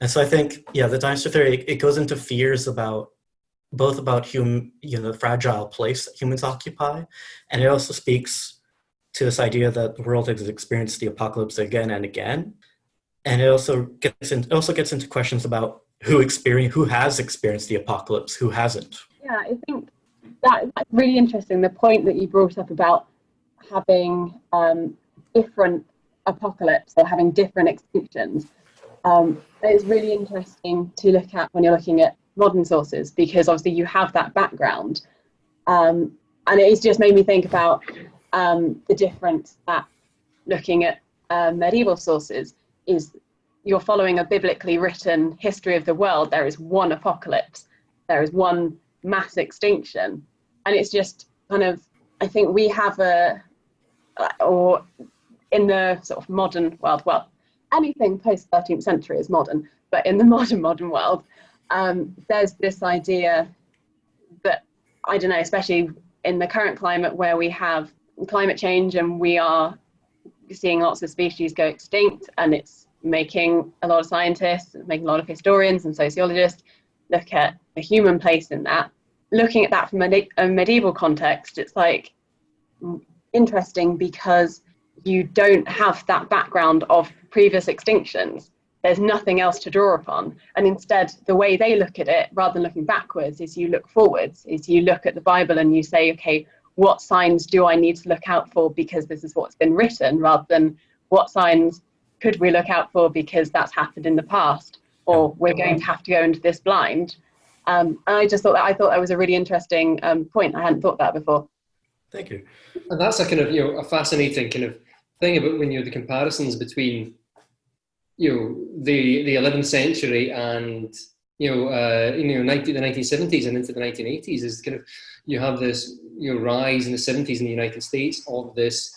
And so I think, yeah, the dinosaur theory, it, it goes into fears about both about human, you know, the fragile place that humans occupy, and it also speaks to this idea that the world has experienced the apocalypse again and again. And it also gets in, it also gets into questions about who experience who has experienced the apocalypse, who hasn't. Yeah, I think that, that's really interesting. The point that you brought up about having um, different apocalypse or having different extinctions um, is really interesting to look at when you're looking at modern sources because obviously you have that background. Um, and it's just made me think about um, the difference that looking at uh, medieval sources is you're following a biblically written history of the world, there is one apocalypse, there is one mass extinction. And it's just kind of, I think we have a, or in the sort of modern world, well, anything post 13th century is modern, but in the modern, modern world, um, there's this idea that, I don't know, especially in the current climate where we have climate change and we are seeing lots of species go extinct and it's making a lot of scientists, making a lot of historians and sociologists look at the human place in that. Looking at that from a, a medieval context, it's like mm, interesting because you don't have that background of previous extinctions. There's nothing else to draw upon. And instead, the way they look at it, rather than looking backwards, is you look forwards, is you look at the Bible and you say, okay, what signs do I need to look out for because this is what's been written, rather than what signs could we look out for because that's happened in the past? Or we're going to have to go into this blind. Um, and i just thought that i thought that was a really interesting um, point. I hadn't thought that before. Thank you. And that's a kind of you know a fascinating kind of thing about when you know the comparisons between you know the the 11th century and you know uh, you know 19, the 1970s and into the 1980s is kind of you have this you know rise in the 70s in the united states of this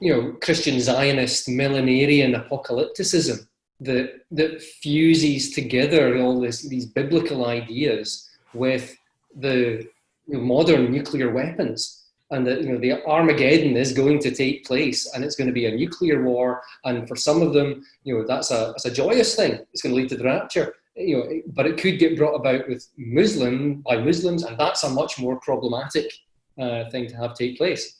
you know, Christian Zionist millenarian apocalypticism that that fuses together all this these biblical ideas with the you know, modern nuclear weapons and that you know the Armageddon is going to take place and it's going to be a nuclear war and for some of them you know that's a that's a joyous thing. It's going to lead to the rapture you know but it could get brought about with Muslim by Muslims and that's a much more problematic uh, thing to have take place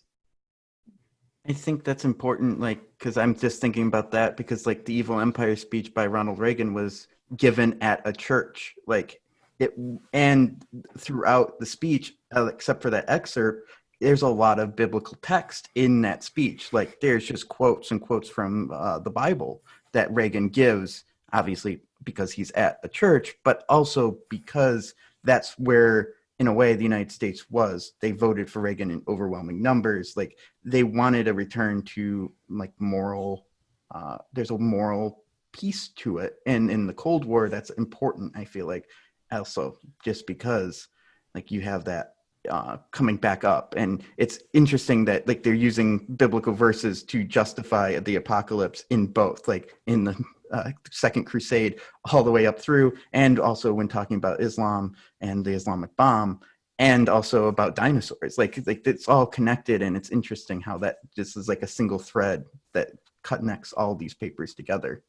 I think that's important, like, because I'm just thinking about that because, like, the Evil Empire speech by Ronald Reagan was given at a church, like, it, and throughout the speech, uh, except for that excerpt, there's a lot of biblical text in that speech. Like, there's just quotes and quotes from uh, the Bible that Reagan gives, obviously because he's at a church, but also because that's where in a way the United States was. They voted for Reagan in overwhelming numbers. Like they wanted a return to like moral. Uh, there's a moral piece to it, and in the Cold War, that's important. I feel like also just because like you have that uh, coming back up. And it's interesting that like they're using biblical verses to justify the apocalypse in both like in the uh, second crusade all the way up through and also when talking about islam and the islamic bomb and also about dinosaurs. Like like it's all connected and it's interesting how that just is like a single thread that connects all these papers together.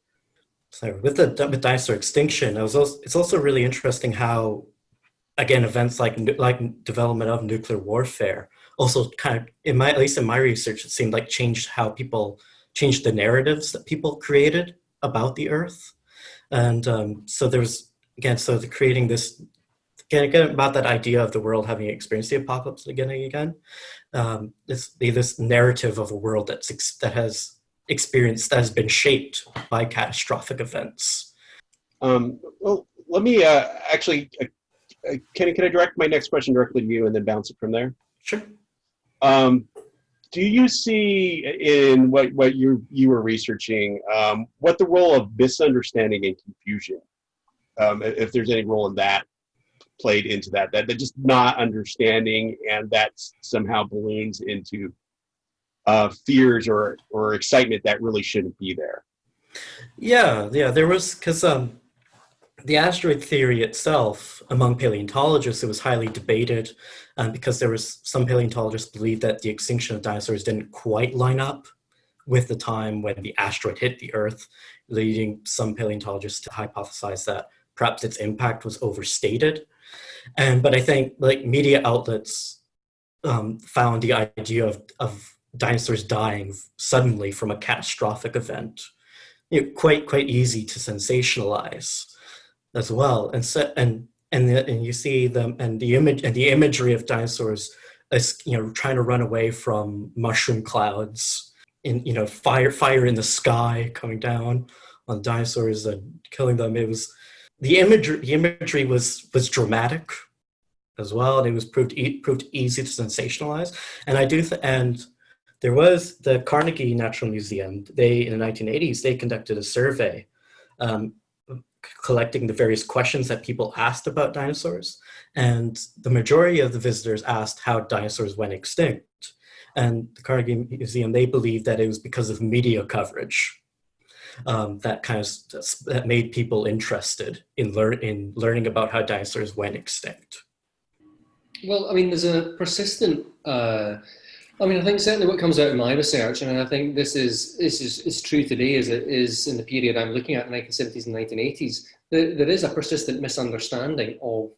So with the with dinosaur extinction it was also, it's also really interesting how again, events like like development of nuclear warfare also kind of, in my at least in my research, it seemed like changed how people changed the narratives that people created about the Earth, and um, so there's again, so the creating this again, again about that idea of the world having experienced the apocalypse again and again. Um, this this narrative of a world that's that has experienced that has been shaped by catastrophic events. Um, well, let me uh, actually uh, can, can I direct my next question directly to you and then bounce it from there? Sure. Um, do you see in what, what you, you were researching, um, what the role of misunderstanding and confusion, um, if there's any role in that played into that, that, that just not understanding and that somehow balloons into uh, fears or, or excitement that really shouldn't be there? Yeah, yeah, there was, because um, the asteroid theory itself, among paleontologists, it was highly debated um, because there was some paleontologists believed that the extinction of dinosaurs didn't quite line up with the time when the asteroid hit the Earth, leading some paleontologists to hypothesize that perhaps its impact was overstated. And but I think like media outlets um, found the idea of, of dinosaurs dying suddenly from a catastrophic event you know, quite quite easy to sensationalize as well. And so, and and the, and you see them and the image and the imagery of dinosaurs as you know trying to run away from mushroom clouds in you know fire fire in the sky coming down on dinosaurs and killing them. It was the imagery the imagery was was dramatic as well, and it was proved e proved easy to sensationalize. And I do th and there was the Carnegie Natural Museum. They in the 1980s they conducted a survey um, collecting the various questions that people asked about dinosaurs. And the majority of the visitors asked how dinosaurs went extinct. And the Carnegie Museum, they believed that it was because of media coverage um, that kind of that made people interested in, learn, in learning about how dinosaurs went extinct. Well, I mean, there's a persistent uh, I mean, I think certainly what comes out of my research, and I think this is this is, is true today as it is in the period I'm looking at, the 1970s and 1980s, that there is a persistent misunderstanding of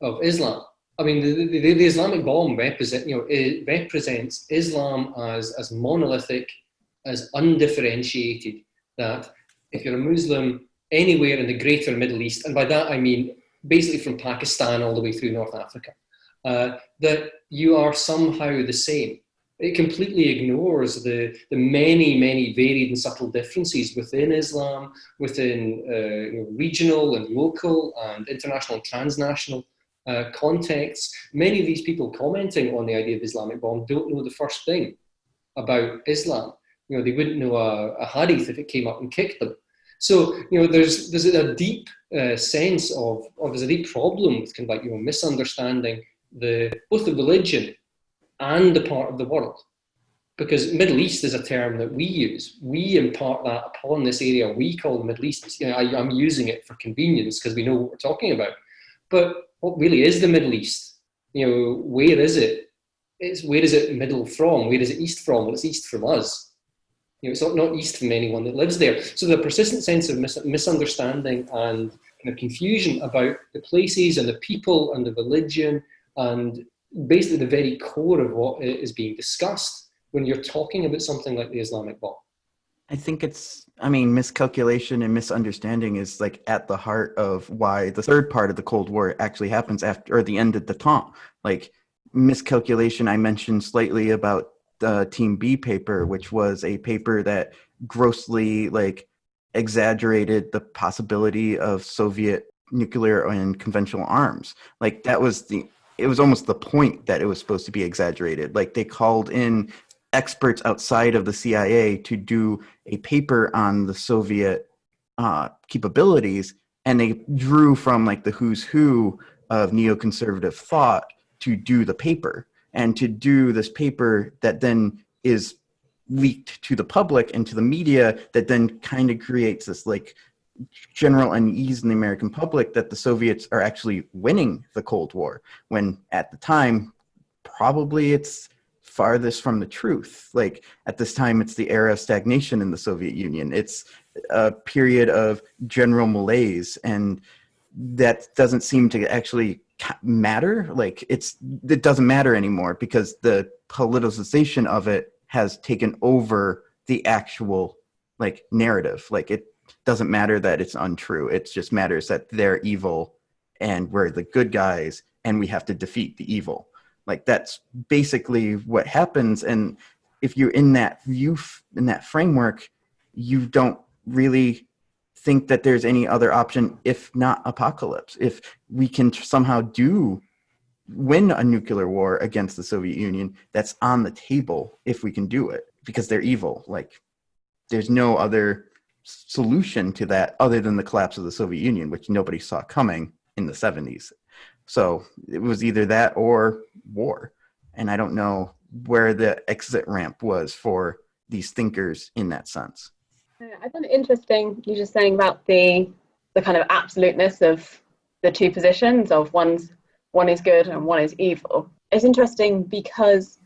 of Islam. I mean, the, the, the Islamic bomb represent, you know, it represents Islam as, as monolithic, as undifferentiated, that if you're a Muslim anywhere in the greater Middle East, and by that I mean basically from Pakistan all the way through North Africa, uh, that you are somehow the same. It completely ignores the, the many, many varied and subtle differences within Islam, within uh, regional and local and international and transnational uh, contexts. Many of these people commenting on the idea of Islamic bomb don't know the first thing about Islam. You know, they wouldn't know a, a hadith if it came up and kicked them. So, you know, there's, there's a deep uh, sense of, or there's a deep problem with kind of like, you know, misunderstanding the both the religion and the part of the world. Because Middle East is a term that we use. We impart that upon this area we call the Middle East. You know, I, I'm using it for convenience because we know what we're talking about. But what really is the Middle East? You know, where is it? It's where is it middle from? Where is it east from? Well, it's east from us. You know, it's not, not east from anyone that lives there. So the persistent sense of mis misunderstanding and kind of confusion about the places and the people and the religion and basically the very core of what is being discussed when you're talking about something like the Islamic bomb. I think it's, I mean, miscalculation and misunderstanding is like at the heart of why the third part of the Cold War actually happens after, or the end of the détente. Like miscalculation, I mentioned slightly about the Team B paper, which was a paper that grossly like exaggerated the possibility of Soviet nuclear and conventional arms. Like that was the it was almost the point that it was supposed to be exaggerated. Like they called in experts outside of the CIA to do a paper on the Soviet uh, capabilities, and they drew from like the who's who of neoconservative thought to do the paper and to do this paper that then is leaked to the public and to the media that then kind of creates this like general unease in the American public that the Soviets are actually winning the Cold War, when at the time, probably it's farthest from the truth. Like at this time, it's the era of stagnation in the Soviet Union. It's a period of general malaise, and that doesn't seem to actually matter. Like it's it doesn't matter anymore because the politicization of it has taken over the actual like narrative. Like it doesn't matter that it's untrue. It just matters that they're evil and we're the good guys and we have to defeat the evil. Like that's basically what happens. And if you're in that view, in that framework, you don't really think that there's any other option if not apocalypse. If we can somehow do win a nuclear war against the Soviet Union, that's on the table if we can do it because they're evil. Like there's no other solution to that other than the collapse of the Soviet Union, which nobody saw coming in the 70s. So it was either that or war. And I don't know where the exit ramp was for these thinkers in that sense. I found it interesting you just saying about the the kind of absoluteness of the two positions of one's one is good and one is evil. It's interesting because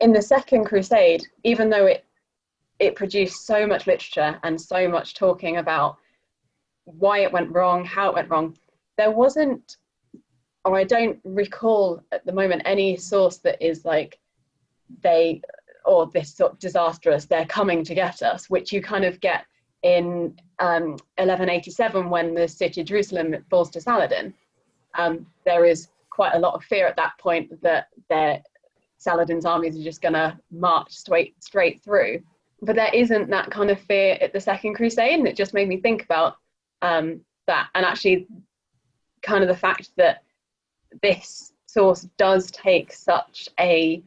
in the Second Crusade, even though it it produced so much literature and so much talking about why it went wrong, how it went wrong. There wasn't, or I don't recall at the moment, any source that is like they or this sort of disastrous, they're coming to get us, which you kind of get in um, 1187 when the city of Jerusalem falls to Saladin. Um, there is quite a lot of fear at that point that Saladin's armies are just going to march straight straight through but there isn't that kind of fear at the Second Crusade, and it just made me think about um, that. And actually, kind of the fact that this source does take such a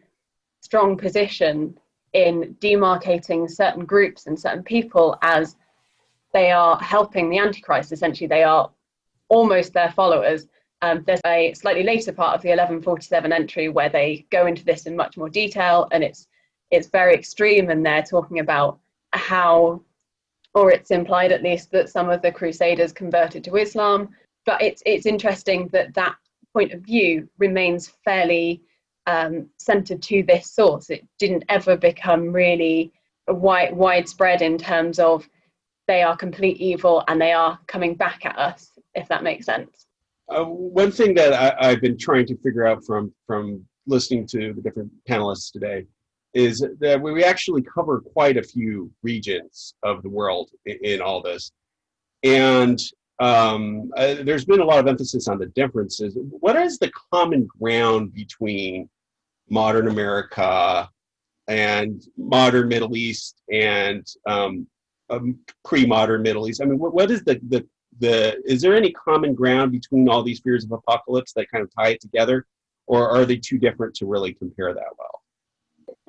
strong position in demarcating certain groups and certain people as they are helping the Antichrist. Essentially, they are almost their followers. Um, there's a slightly later part of the 1147 entry where they go into this in much more detail, and it's it's very extreme and they're talking about how or it's implied at least that some of the crusaders converted to islam. But it's it's interesting that that point of view remains fairly um, centered to this source. It didn't ever become really wide, widespread in terms of they are complete evil and they are coming back at us if that makes sense. Uh, one thing that I, i've been trying to figure out from from listening to the different panelists today is that we actually cover quite a few regions of the world in, in all this. And um, uh, there's been a lot of emphasis on the differences. What is the common ground between modern America and modern Middle East and um, um, pre-modern Middle East? I mean, what, what is the, the, the, is there any common ground between all these fears of apocalypse that kind of tie it together? Or are they too different to really compare that well?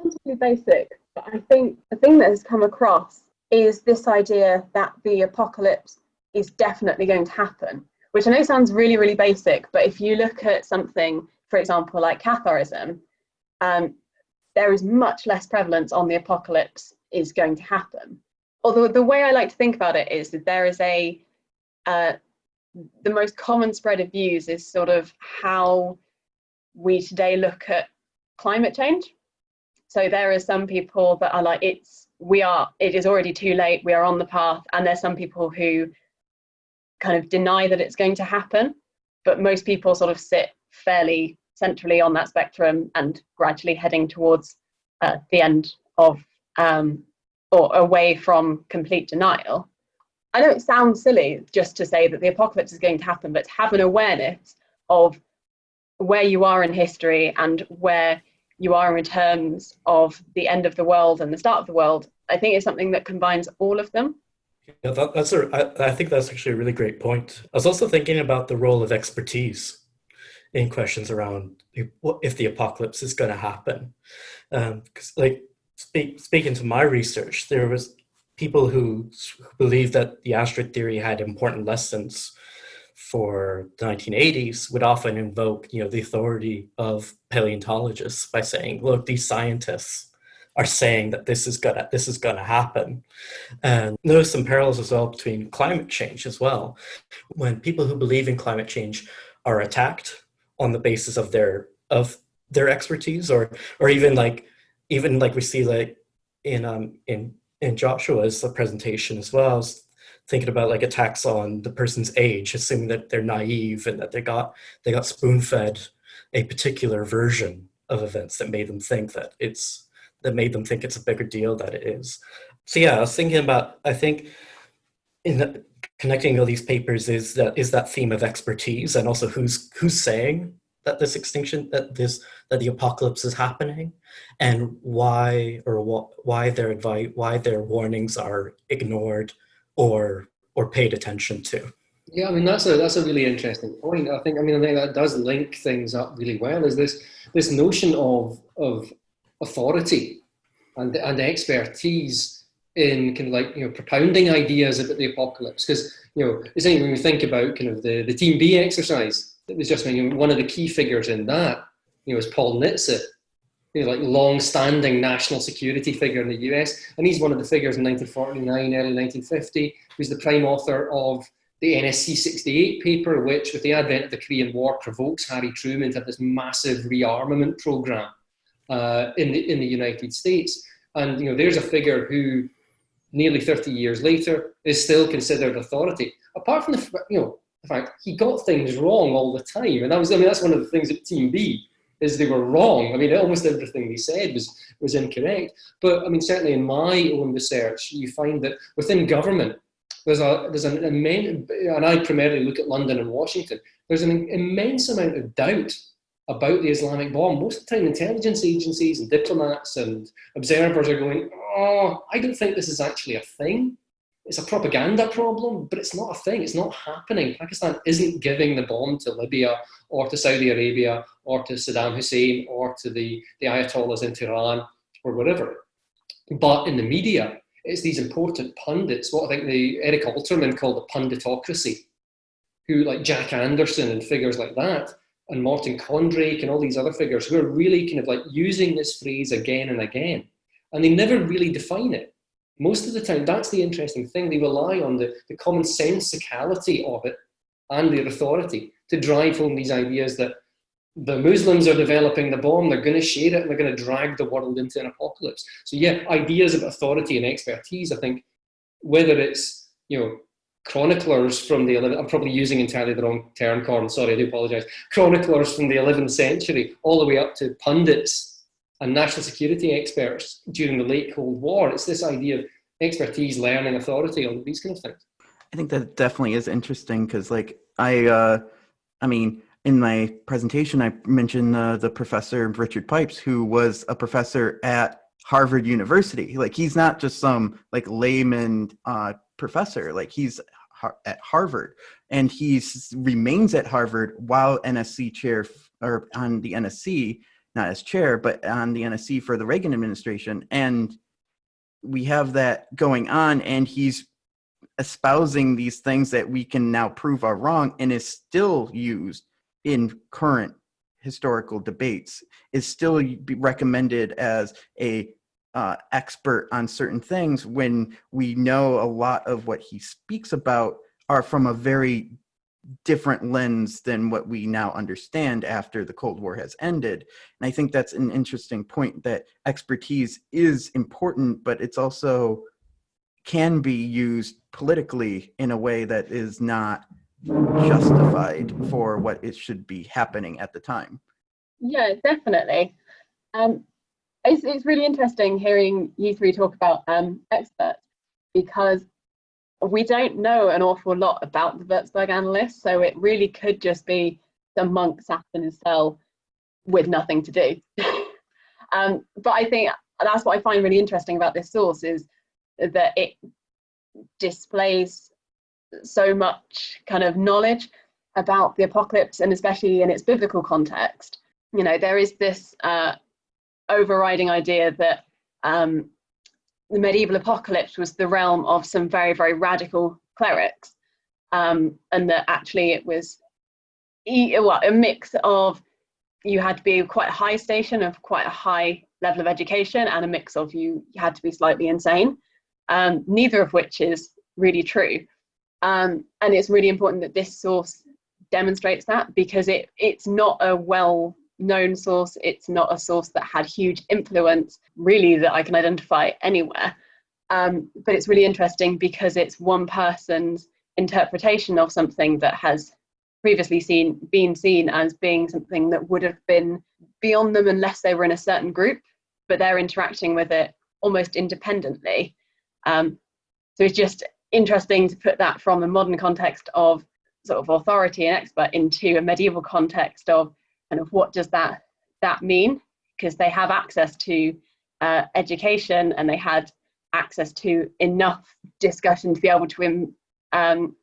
Relatively basic, but I think the thing that has come across is this idea that the apocalypse is definitely going to happen, which I know sounds really, really basic, but if you look at something, for example, like Catharism, um, there is much less prevalence on the apocalypse is going to happen. Although the way I like to think about it is that there is a, uh, the most common spread of views is sort of how we today look at climate change so there are some people that are like, it's, we are, it is already too late, we are on the path. And there's some people who kind of deny that it's going to happen. But most people sort of sit fairly centrally on that spectrum and gradually heading towards uh, the end of um, or away from complete denial. I know it sounds silly just to say that the apocalypse is going to happen, but to have an awareness of where you are in history and where you are in terms of the end of the world and the start of the world, I think it's something that combines all of them. Yeah, that, that's a, I, I think that's actually a really great point. I was also thinking about the role of expertise in questions around if the apocalypse is going to happen. Because, um, like, speak, speaking to my research, there was people who, who believed that the asteroid theory had important lessons for the 1980s would often invoke, you know, the authority of paleontologists by saying, look, these scientists are saying that this is gonna this is gonna happen. And notice some parallels as well between climate change as well. When people who believe in climate change are attacked on the basis of their of their expertise or or even like even like we see like in um in in Joshua's presentation as well, thinking about like attacks on the person's age, assuming that they're naive and that they got they got spoon fed a particular version of events that made them think that it's that made them think it's a bigger deal that it is. So yeah, I was thinking about, I think in the, connecting all these papers is that is that theme of expertise and also who's who's saying that this extinction that this that the apocalypse is happening and why or what why their advice why their warnings are ignored or or paid attention to. Yeah i mean that's a that's a really interesting point. I think i mean i think that does link things up really well is this this notion of of authority and, and expertise in kind of like you know propounding ideas about the apocalypse. Because you know it's when we think about kind of the, the team B exercise that was just you know, one of the key figures in that you know is Paul Nitze know, like long-standing national security figure in the US and he's one of the figures in 1949 early 1950 who's the prime author of the NSC 68 paper which with the advent of the Korean War provokes Harry Truman to have this massive rearmament program uh, in, the, in the United States. And you know, there's a figure who nearly 30 years later is still considered authority. Apart from the, you know, the fact he got things wrong all the time. And that was, I mean, that's one of the things at Team B is they were wrong. I mean, almost everything they said was, was incorrect. But I mean, certainly in my own research, you find that within government, there's a there's an immense, and I primarily look at London and Washington. There's an immense amount of doubt about the Islamic bomb, most of the time intelligence agencies and diplomats and observers are going, oh, I don't think this is actually a thing. It's a propaganda problem, but it's not a thing. It's not happening. Pakistan isn't giving the bomb to Libya or to Saudi Arabia or to Saddam Hussein or to the, the Ayatollahs in Tehran or whatever. But in the media, it's these important pundits, what I think the Eric Alterman called the punditocracy, who like Jack Anderson and figures like that, and Martin Kondracke and all these other figures who are really kind of like using this phrase again and again. And they never really define it. Most of the time, that's the interesting thing. They rely on the, the common sensicality of it and their authority to drive home these ideas that the Muslims are developing the bomb, they're going to share it, and they're going to drag the world into an apocalypse. So yeah, ideas of authority and expertise, I think, whether it's, you know, chroniclers from the 11th, I'm probably using entirely the wrong term, Corn, sorry, I do apologise. Chroniclers from the 11th century, all the way up to pundits and national security experts during the late Cold War. It's this idea of expertise, learning, authority, all these kind of things. I think that definitely is interesting because, like, I, uh, I mean, in my presentation, I mentioned uh, the professor Richard Pipes, who was a professor at Harvard University. Like, he's not just some like layman uh, professor. Like he's at Harvard, and he remains at Harvard while NSC chair or on the NSC, not as chair, but on the NSC for the Reagan administration. And we have that going on, and he's espousing these things that we can now prove are wrong, and is still used in current historical debates. Is still recommended as a uh, expert on certain things when we know a lot of what he speaks about are from a very different lens than what we now understand after the Cold War has ended. And I think that's an interesting point that expertise is important, but it's also can be used politically in a way that is not justified for what it should be happening at the time. Yeah, definitely. Um, it's, it's really interesting hearing you three talk about um, experts because we don't know an awful lot about the Würzburg annalists, so it really could just be the monk sat in his cell with nothing to do. um, but I think that's what I find really interesting about this source is that it displays so much kind of knowledge about the apocalypse and especially in its biblical context. You know, there is this uh, overriding idea that um, the medieval apocalypse was the realm of some very, very radical clerics, um, and that actually it was e- well, a mix of you had to be quite a high station of quite a high level of education, and a mix of you, you had to be slightly insane. Um, neither of which is really true. Um, and it's really important that this source demonstrates that because it it's not a well known source. It's not a source that had huge influence really that i can identify anywhere. Um, but it's really interesting because it's one person's interpretation of something that has previously seen been seen as being something that would have been beyond them unless they were in a certain group but they're interacting with it almost independently. Um, so it's just interesting to put that from a modern context of sort of authority and expert into a medieval context of kind of what does that that mean because they have access to uh, education and they had access to enough discussion to be able to um,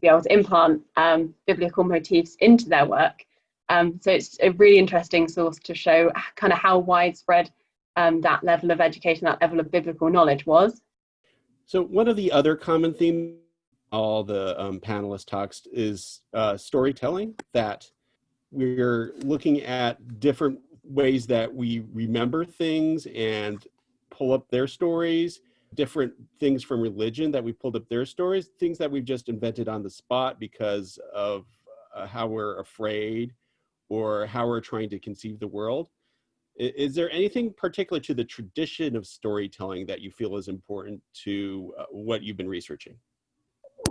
be able to implant um, biblical motifs into their work. Um, so it's a really interesting source to show kind of how widespread um, that level of education, that level of biblical knowledge was. So one of the other common themes all the um, panelist talks is uh, storytelling that we're looking at different ways that we remember things and pull up their stories different things from religion that we pulled up their stories things that we've just invented on the spot because of uh, how we're afraid or how we're trying to conceive the world is there anything particular to the tradition of storytelling that you feel is important to uh, what you've been researching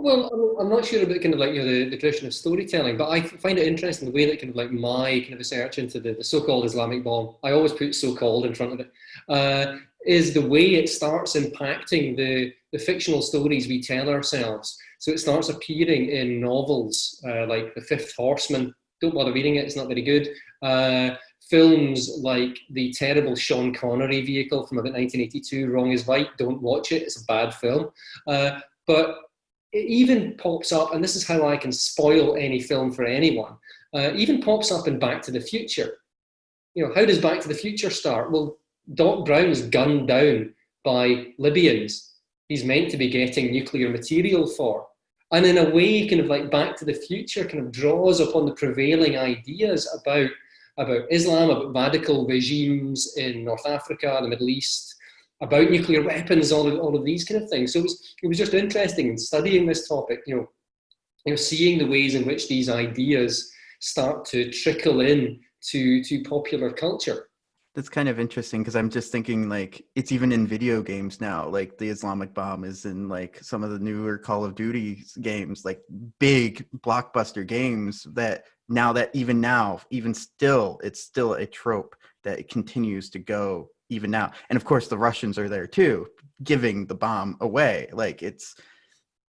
well, I'm not sure about kind of like you know the, the tradition of storytelling, but I find it interesting the way that kind of like my kind of research into the, the so-called Islamic bomb, I always put so-called in front of it, uh, is the way it starts impacting the, the fictional stories we tell ourselves. So it starts appearing in novels uh, like The Fifth Horseman. Don't bother reading it; it's not very good. Uh, films like the terrible Sean Connery vehicle from about 1982, Wrong is Right. Don't watch it; it's a bad film. Uh, but it even pops up, and this is how I can spoil any film for anyone, uh, even pops up in Back to the Future. You know, how does Back to the Future start? Well, Doc Brown is gunned down by Libyans. He's meant to be getting nuclear material for. And in a way, kind of like Back to the Future kind of draws upon the prevailing ideas about, about Islam, about radical regimes in North Africa, the Middle East, about nuclear weapons, all of, all of these kind of things. So it was, it was just interesting in studying this topic, you know, you know, seeing the ways in which these ideas start to trickle in to, to popular culture. That's kind of interesting because I'm just thinking like it's even in video games now. Like the Islamic bomb is in like some of the newer Call of Duty games, like big blockbuster games that now that even now, even still, it's still a trope that it continues to go even now and of course the russians are there too giving the bomb away like it's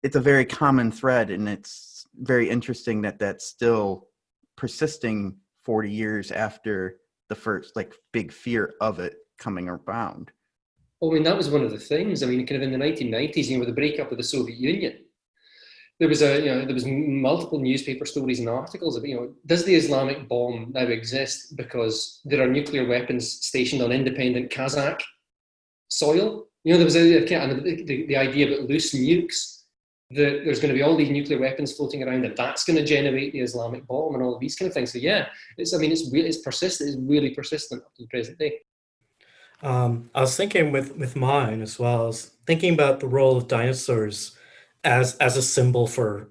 it's a very common thread and it's very interesting that that's still persisting 40 years after the first like big fear of it coming around well, I mean, that was one of the things. I mean, kind of in the 1990s, you know, with the breakup of the Soviet Union, there was a you know there was multiple newspaper stories and articles about you know does the Islamic bomb now exist because there are nuclear weapons stationed on independent Kazakh soil? You know there was a, the, the, the idea about loose nukes that there's going to be all these nuclear weapons floating around and that's going to generate the Islamic bomb and all of these kind of things. So yeah, it's I mean it's really it's persistent. It's really persistent up to the present day. Um, I was thinking with with mine as well. I was thinking about the role of dinosaurs as as a symbol for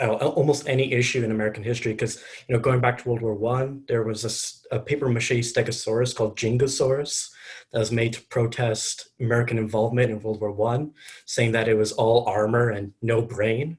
almost any issue in American history. Because you know, going back to World War One, there was a, a paper mache stegosaurus called Jingosaurus that was made to protest American involvement in World War One, saying that it was all armor and no brain,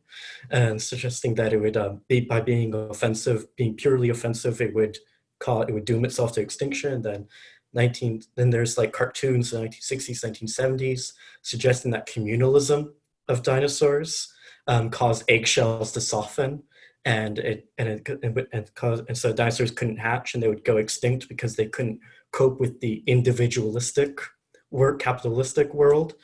and suggesting that it would uh, be by being offensive, being purely offensive, it would cause it would doom itself to extinction. Then 19 then there's like cartoons in the 1960s 1970s suggesting that communalism of dinosaurs um, caused eggshells to soften and it and it and, and, caused, and so dinosaurs couldn't hatch and they would go extinct because they couldn't cope with the individualistic work capitalistic world.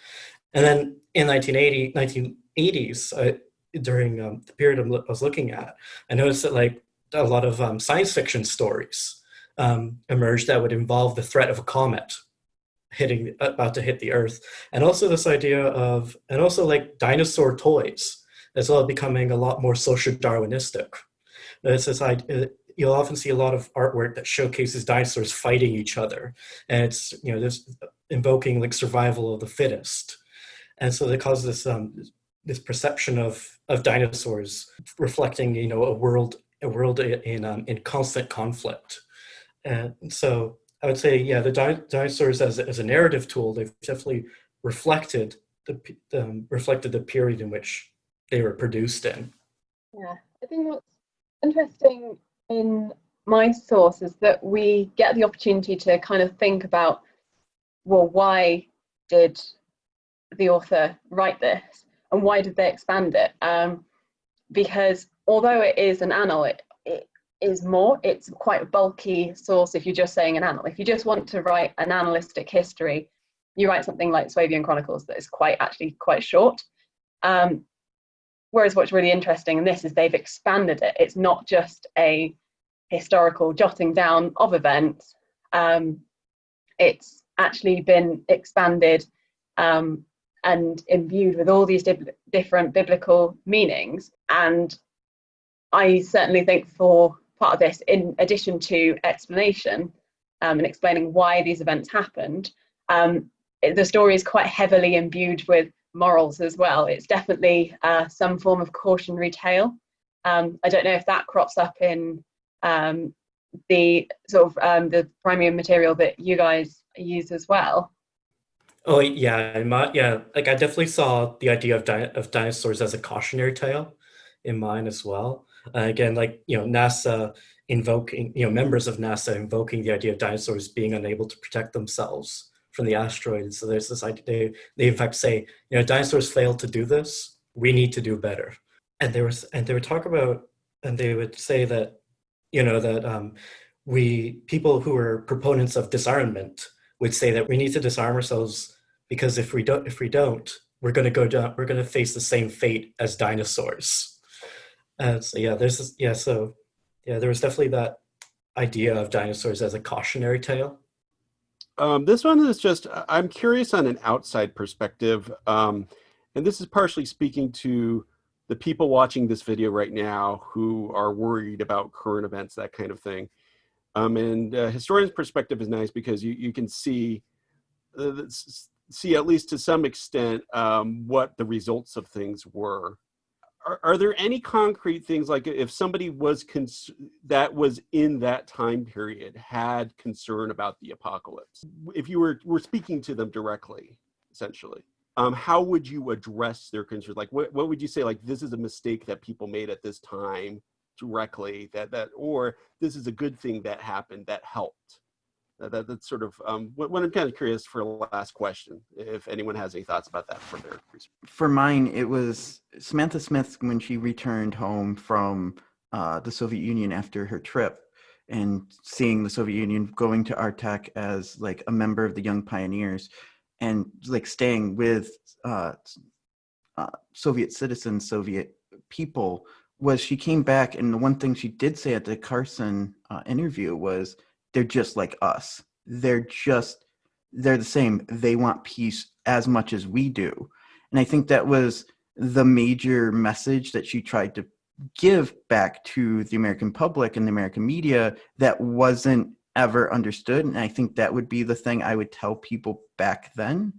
And then in 1980 1980s uh, during um, the period I was looking at, I noticed that like a lot of um, science fiction stories um, emerged that would involve the threat of a comet hitting about to hit the earth. And also this idea of and also like dinosaur toys as well as becoming a lot more social darwinistic. It's this idea you'll often see a lot of artwork that showcases dinosaurs fighting each other. And it's you know this invoking like survival of the fittest. And so that causes this um this perception of of dinosaurs reflecting you know a world a world in um, in constant conflict. And so I would say, yeah, the di dinosaurs as, as a narrative tool, they've definitely reflected the um, reflected the period in which they were produced in. Yeah, I think what's interesting in my source is that we get the opportunity to kind of think about, well, why did the author write this, and why did they expand it? Um, because although it is an annal, it, it is more. It's quite a bulky source if you're just saying an annal. If you just want to write an annalistic history, you write something like Swabian Chronicles that is quite actually quite short. Um, whereas what's really interesting in this is they've expanded it. It's not just a historical jotting down of events. Um, it's actually been expanded um, and imbued with all these di different biblical meanings. And I certainly think for part of this, in addition to explanation um, and explaining why these events happened, um, the story is quite heavily imbued with morals as well. It's definitely uh, some form of cautionary tale. Um, I don't know if that crops up in um, the sort of um, the primary material that you guys use as well. Oh yeah, my, yeah. Like I definitely saw the idea of di of dinosaurs as a cautionary tale in mine as well. Uh, again, like, you know, NASA invoking, you know, members of NASA invoking the idea of dinosaurs being unable to protect themselves from the asteroids. So there's this idea, they, they in fact say, you know, dinosaurs failed to do this, we need to do better. And there was, and they would talk about, and they would say that, you know, that um, we, people who are proponents of disarmament would say that we need to disarm ourselves because if we don't, if we don't, we're going to go down, we're going to face the same fate as dinosaurs. Uh, so yeah, there's this, yeah, so yeah, there was definitely that idea of dinosaurs as a cautionary tale. Um, this one is just, I'm curious on an outside perspective. Um, and this is partially speaking to the people watching this video right now who are worried about current events, that kind of thing. Um, and uh, historian's perspective is nice because you, you can see, uh, see at least to some extent um, what the results of things were are, are there any concrete things like if somebody was that was in that time period had concern about the apocalypse? If you were were speaking to them directly essentially um, how would you address their concerns like what, what would you say like this is a mistake that people made at this time directly that that or this is a good thing that happened that helped that, that's sort of um, what, what, I'm kind of curious for last question, if anyone has any thoughts about that for their research. For mine, it was Samantha Smith when she returned home from uh, the Soviet Union after her trip and seeing the Soviet Union going to Artek as like a member of the Young Pioneers and like staying with uh, uh, Soviet citizens, Soviet people was she came back and the one thing she did say at the Carson uh, interview was, they're just like us. They're just, they're the same. They want peace as much as we do. And I think that was the major message that she tried to give back to the American public and the American media that wasn't ever understood. And I think that would be the thing I would tell people back then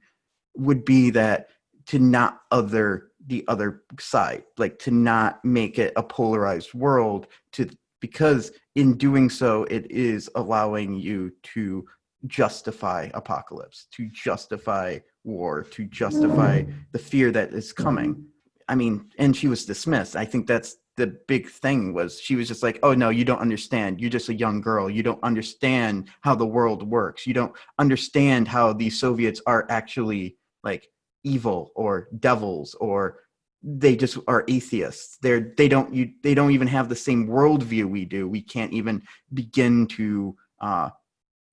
would be that to not other the other side, like to not make it a polarized world to because in doing so, it is allowing you to justify apocalypse, to justify war, to justify the fear that is coming. I mean, and she was dismissed. I think that's the big thing was she was just like, oh no, you don't understand. You're just a young girl. You don't understand how the world works. You don't understand how the Soviets are actually like evil or devils or they just are atheists. They're they don't you they don't even have the same worldview we do. We can't even begin to uh,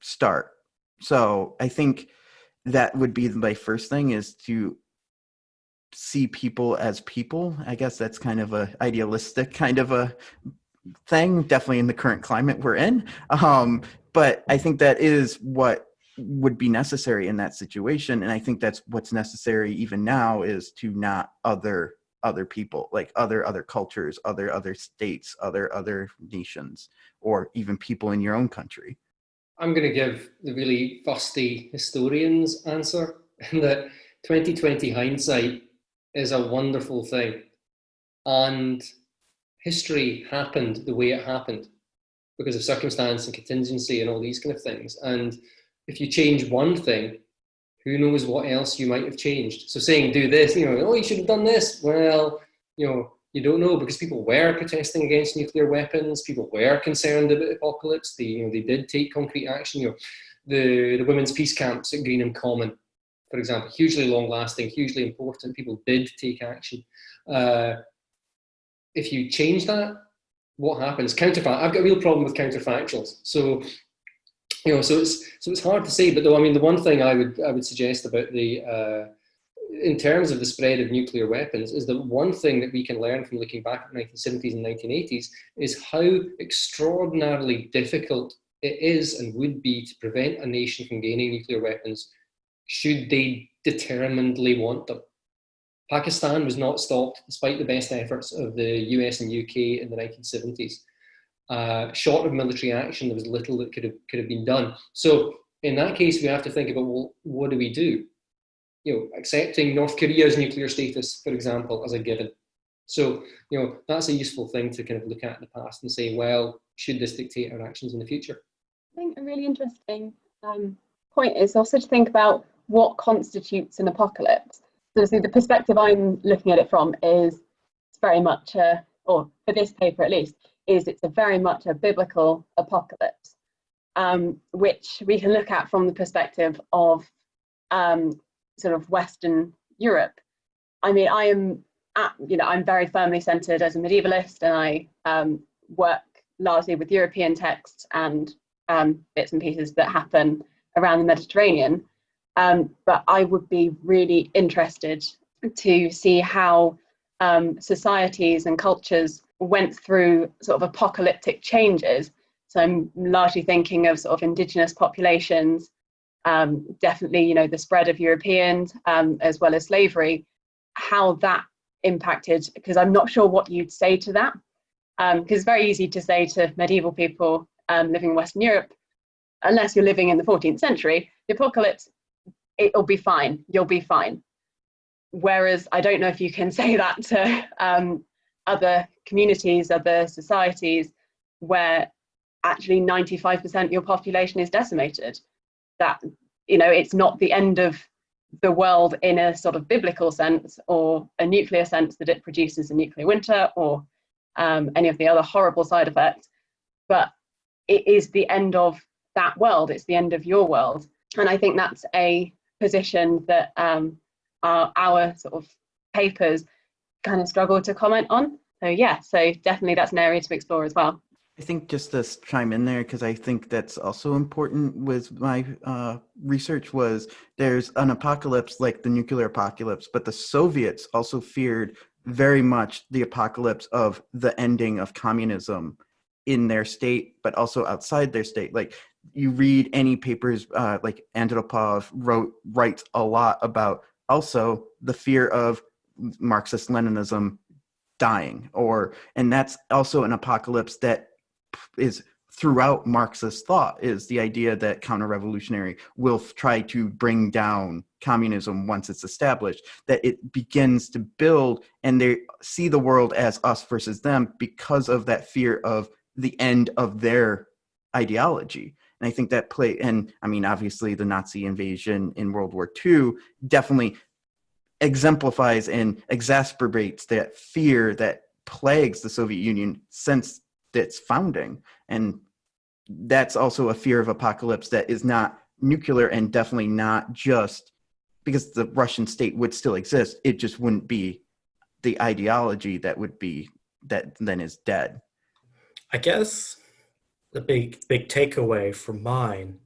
start. So I think that would be my first thing is to see people as people. I guess that's kind of a idealistic kind of a thing, definitely in the current climate we're in. Um, but I think that is what would be necessary in that situation and i think that's what's necessary even now is to not other other people like other other cultures other other states other other nations or even people in your own country? I'm going to give the really fusty historian's answer that 2020 hindsight is a wonderful thing. And history happened the way it happened because of circumstance and contingency and all these kind of things. And if you change one thing, who knows what else you might have changed. So saying do this, you know, oh, you should have done this. Well, you know, you don't know because people were protesting against nuclear weapons. People were concerned about apocalypse. They, you know, they did take concrete action. You know, the, the women's peace camps at Greenham Common, for example, hugely long lasting, hugely important. People did take action. Uh, if you change that, what happens? Counterfact. I've got a real problem with counterfactuals. So you know, so it's so it's hard to say. But though, I mean, the one thing I would I would suggest about the uh, in terms of the spread of nuclear weapons is that one thing that we can learn from looking back at the 1970s and 1980s is how extraordinarily difficult it is and would be to prevent a nation from gaining nuclear weapons should they determinedly want them. Pakistan was not stopped despite the best efforts of the US and UK in the 1970s uh, short of military action, there was little that could have could have been done. So in that case, we have to think about well, what do we do? You know, accepting North Korea's nuclear status, for example, as a given. So you know that's a useful thing to kind of look at in the past and say, well, should this dictate our actions in the future? I think a really interesting um, point is also to think about what constitutes an apocalypse. So, see, the perspective I'm looking at it from is very much, a, or for this paper at least, is it's a very much a biblical apocalypse, um, which we can look at from the perspective of um, sort of Western Europe. I mean, I am, at, you know, I'm very firmly centered as a medievalist, and I um, work largely with European texts and um, bits and pieces that happen around the Mediterranean. Um, but I would be really interested to see how um, societies and cultures went through sort of apocalyptic changes. So I'm largely thinking of sort of indigenous populations, um, definitely, you know, the spread of Europeans um, as well as slavery, how that impacted, because I'm not sure what you'd say to that. Because um, it's very easy to say to medieval people um, living in Western Europe, unless you're living in the 14th century, the apocalypse, it'll be fine, you'll be fine. Whereas I don't know if you can say that to um, other communities, other societies where actually 95% of your population is decimated. That, you know, it's not the end of the world in a sort of biblical sense or a nuclear sense that it produces a nuclear winter or um, any of the other horrible side effects, but it is the end of that world, it's the end of your world. And I think that's a position that um, our, our sort of papers kind of struggle to comment on. So yeah, so definitely that's an area to explore as well. I think just to chime in there, because I think that's also important with my uh, research was there's an apocalypse like the nuclear apocalypse, but the Soviets also feared very much the apocalypse of the ending of communism in their state, but also outside their state. Like you read any papers, uh, like Andropov wrote writes a lot about also the fear of Marxist Leninism dying or and that's also an apocalypse that is throughout marxist thought is the idea that counter-revolutionary will try to bring down communism once it's established that it begins to build and they see the world as us versus them because of that fear of the end of their ideology. And i think that play and i mean obviously the nazi invasion in world war ii definitely exemplifies and exacerbates that fear that plagues the Soviet Union since its founding. And that's also a fear of apocalypse that is not nuclear and definitely not just because the Russian state would still exist. It just wouldn't be the ideology that would be that then is dead. I guess the big big takeaway from mine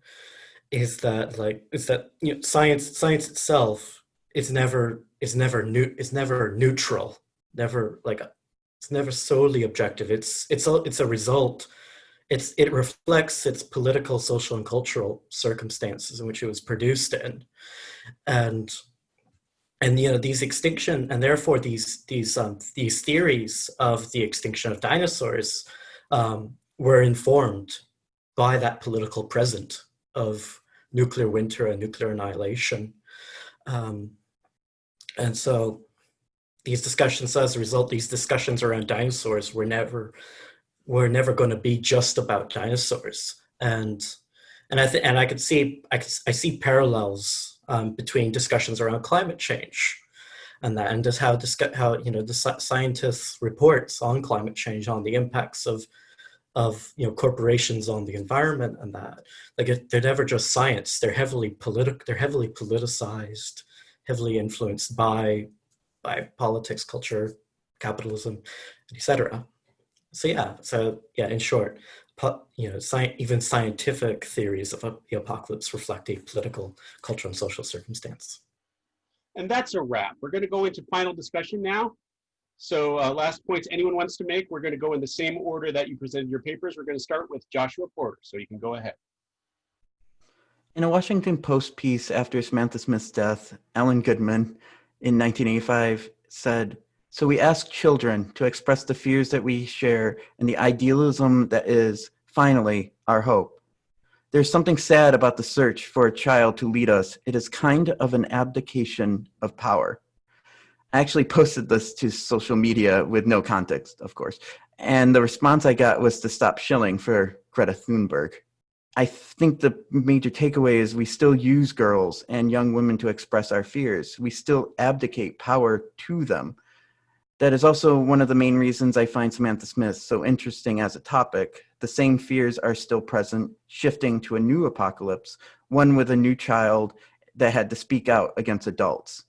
is that like is that you know science science itself it's never is never new is never neutral never like a, it's never solely objective. It's it's a it's a result. It's it reflects its political social and cultural circumstances in which it was produced in. And and you know these extinction and therefore these these um, these theories of the extinction of dinosaurs um, were informed by that political present of nuclear winter and nuclear annihilation. Um, and so these discussions, as a result, these discussions around dinosaurs were never were never going to be just about dinosaurs. And and I think and I could see I, could, I see parallels um, between discussions around climate change and that and just how how you know the scientists reports on climate change on the impacts of of you know corporations on the environment and that like they're never just science they're heavily politic they're heavily politicized heavily influenced by by politics, culture, capitalism, etc. So yeah, so yeah, in short, you know, sci even scientific theories of the apocalypse reflect a political, cultural, and social circumstance. And that's a wrap. We're going to go into final discussion now. So uh, last points anyone wants to make, we're going to go in the same order that you presented your papers. We're going to start with Joshua Porter, so you can go ahead. In a Washington Post piece after Samantha Smith's death, Ellen Goodman in 1985 said, So we ask children to express the fears that we share and the idealism that is, finally, our hope. There's something sad about the search for a child to lead us. It is kind of an abdication of power. I actually posted this to social media with no context, of course. And the response I got was to stop shilling for Greta Thunberg. I think the major takeaway is we still use girls and young women to express our fears. We still abdicate power to them. That is also one of the main reasons I find Samantha Smith so interesting as a topic. The same fears are still present, shifting to a new apocalypse, one with a new child that had to speak out against adults.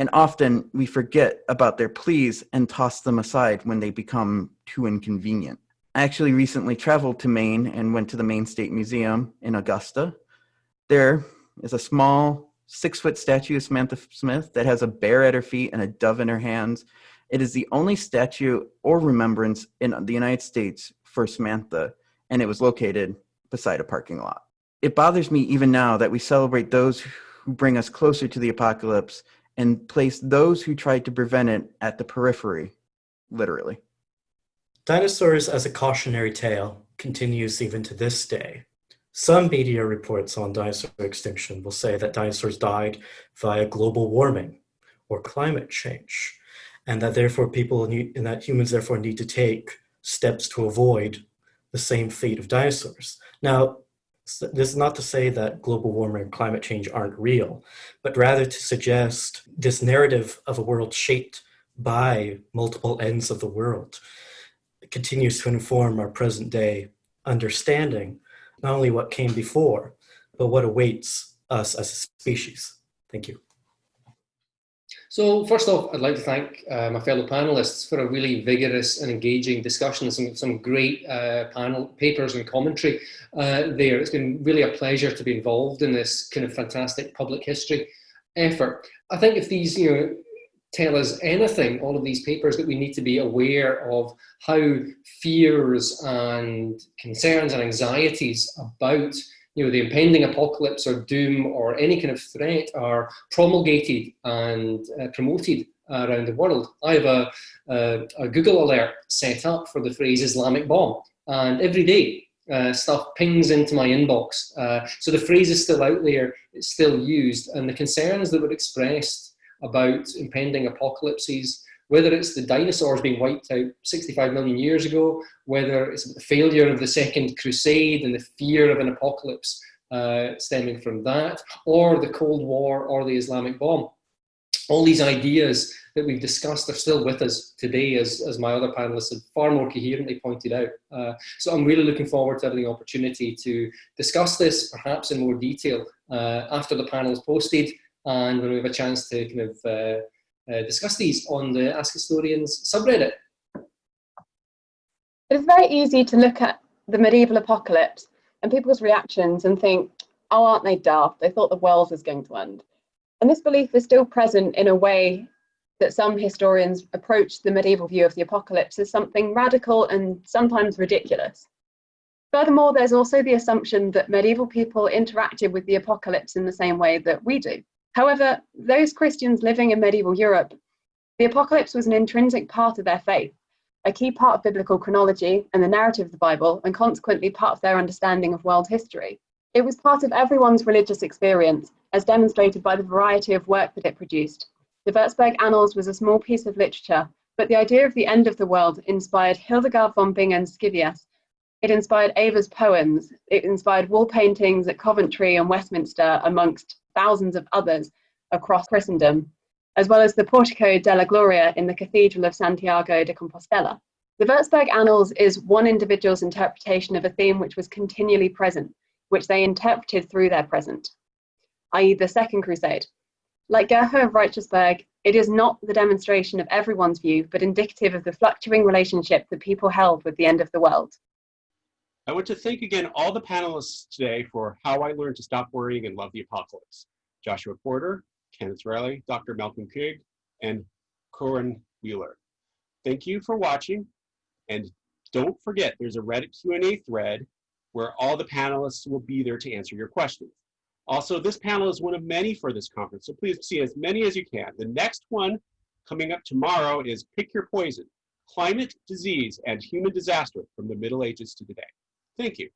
And often we forget about their pleas and toss them aside when they become too inconvenient. I actually recently traveled to Maine and went to the Maine State Museum in Augusta. There is a small six foot statue of Samantha Smith that has a bear at her feet and a dove in her hands. It is the only statue or remembrance in the United States for Samantha, and it was located beside a parking lot. It bothers me even now that we celebrate those who bring us closer to the apocalypse and place those who tried to prevent it at the periphery, literally. Dinosaurs as a cautionary tale continues even to this day. Some media reports on dinosaur extinction will say that dinosaurs died via global warming or climate change, and that therefore people need, and that humans therefore need to take steps to avoid the same fate of dinosaurs. Now, this is not to say that global warming and climate change aren't real, but rather to suggest this narrative of a world shaped by multiple ends of the world continues to inform our present day understanding, not only what came before, but what awaits us as a species. Thank you. So first off, I'd like to thank uh, my fellow panelists for a really vigorous and engaging discussion, some, some great uh, panel papers and commentary uh, there. It's been really a pleasure to be involved in this kind of fantastic public history effort. I think if these, you know, tell us anything, all of these papers, that we need to be aware of how fears and concerns and anxieties about you know, the impending apocalypse or doom or any kind of threat are promulgated and uh, promoted around the world. I have a, a, Google alert set up for the phrase Islamic bomb, and every day uh, stuff pings into my inbox. Uh, so the phrase is still out there, it's still used, and the concerns that were expressed about impending apocalypses, whether it's the dinosaurs being wiped out 65 million years ago, whether it's the failure of the Second Crusade and the fear of an apocalypse uh, stemming from that, or the Cold War or the Islamic bomb. All these ideas that we've discussed are still with us today, as, as my other panelists have far more coherently pointed out. Uh, so I'm really looking forward to having the opportunity to discuss this perhaps in more detail uh, after the panel is posted and when we have a chance to kind of uh, uh, discuss these on the Ask Historians subreddit. It's very easy to look at the medieval apocalypse and people's reactions and think, oh, aren't they daft? They thought the world was going to end. And this belief is still present in a way that some historians approach the medieval view of the apocalypse as something radical and sometimes ridiculous. Furthermore, there's also the assumption that medieval people interacted with the apocalypse in the same way that we do. However, those Christians living in medieval Europe, the apocalypse was an intrinsic part of their faith, a key part of biblical chronology and the narrative of the Bible, and consequently part of their understanding of world history. It was part of everyone's religious experience, as demonstrated by the variety of work that it produced. The Würzburg Annals was a small piece of literature, but the idea of the end of the world inspired Hildegard von Bingen's Scivias. It inspired Ava's poems. It inspired wall paintings at Coventry and Westminster, amongst thousands of others across Christendom, as well as the Portico della Gloria in the Cathedral of Santiago de Compostela. The Würzburg Annals is one individual's interpretation of a theme which was continually present, which they interpreted through their present, i.e., the Second Crusade. Like Gerhoh of Reichersberg, it is not the demonstration of everyone's view, but indicative of the fluctuating relationship that people held with the end of the world. I want to thank again all the panelists today for How I Learned to Stop Worrying and Love the Apocalypse. Joshua Porter, Kenneth Riley, Dr. Malcolm King, and Corin Wheeler. Thank you for watching, and don't forget there's a Reddit Q&A thread where all the panelists will be there to answer your questions. Also, this panel is one of many for this conference, so please see as many as you can. The next one coming up tomorrow is Pick Your Poison, Climate, Disease, and Human Disaster from the Middle Ages to Today. Thank you.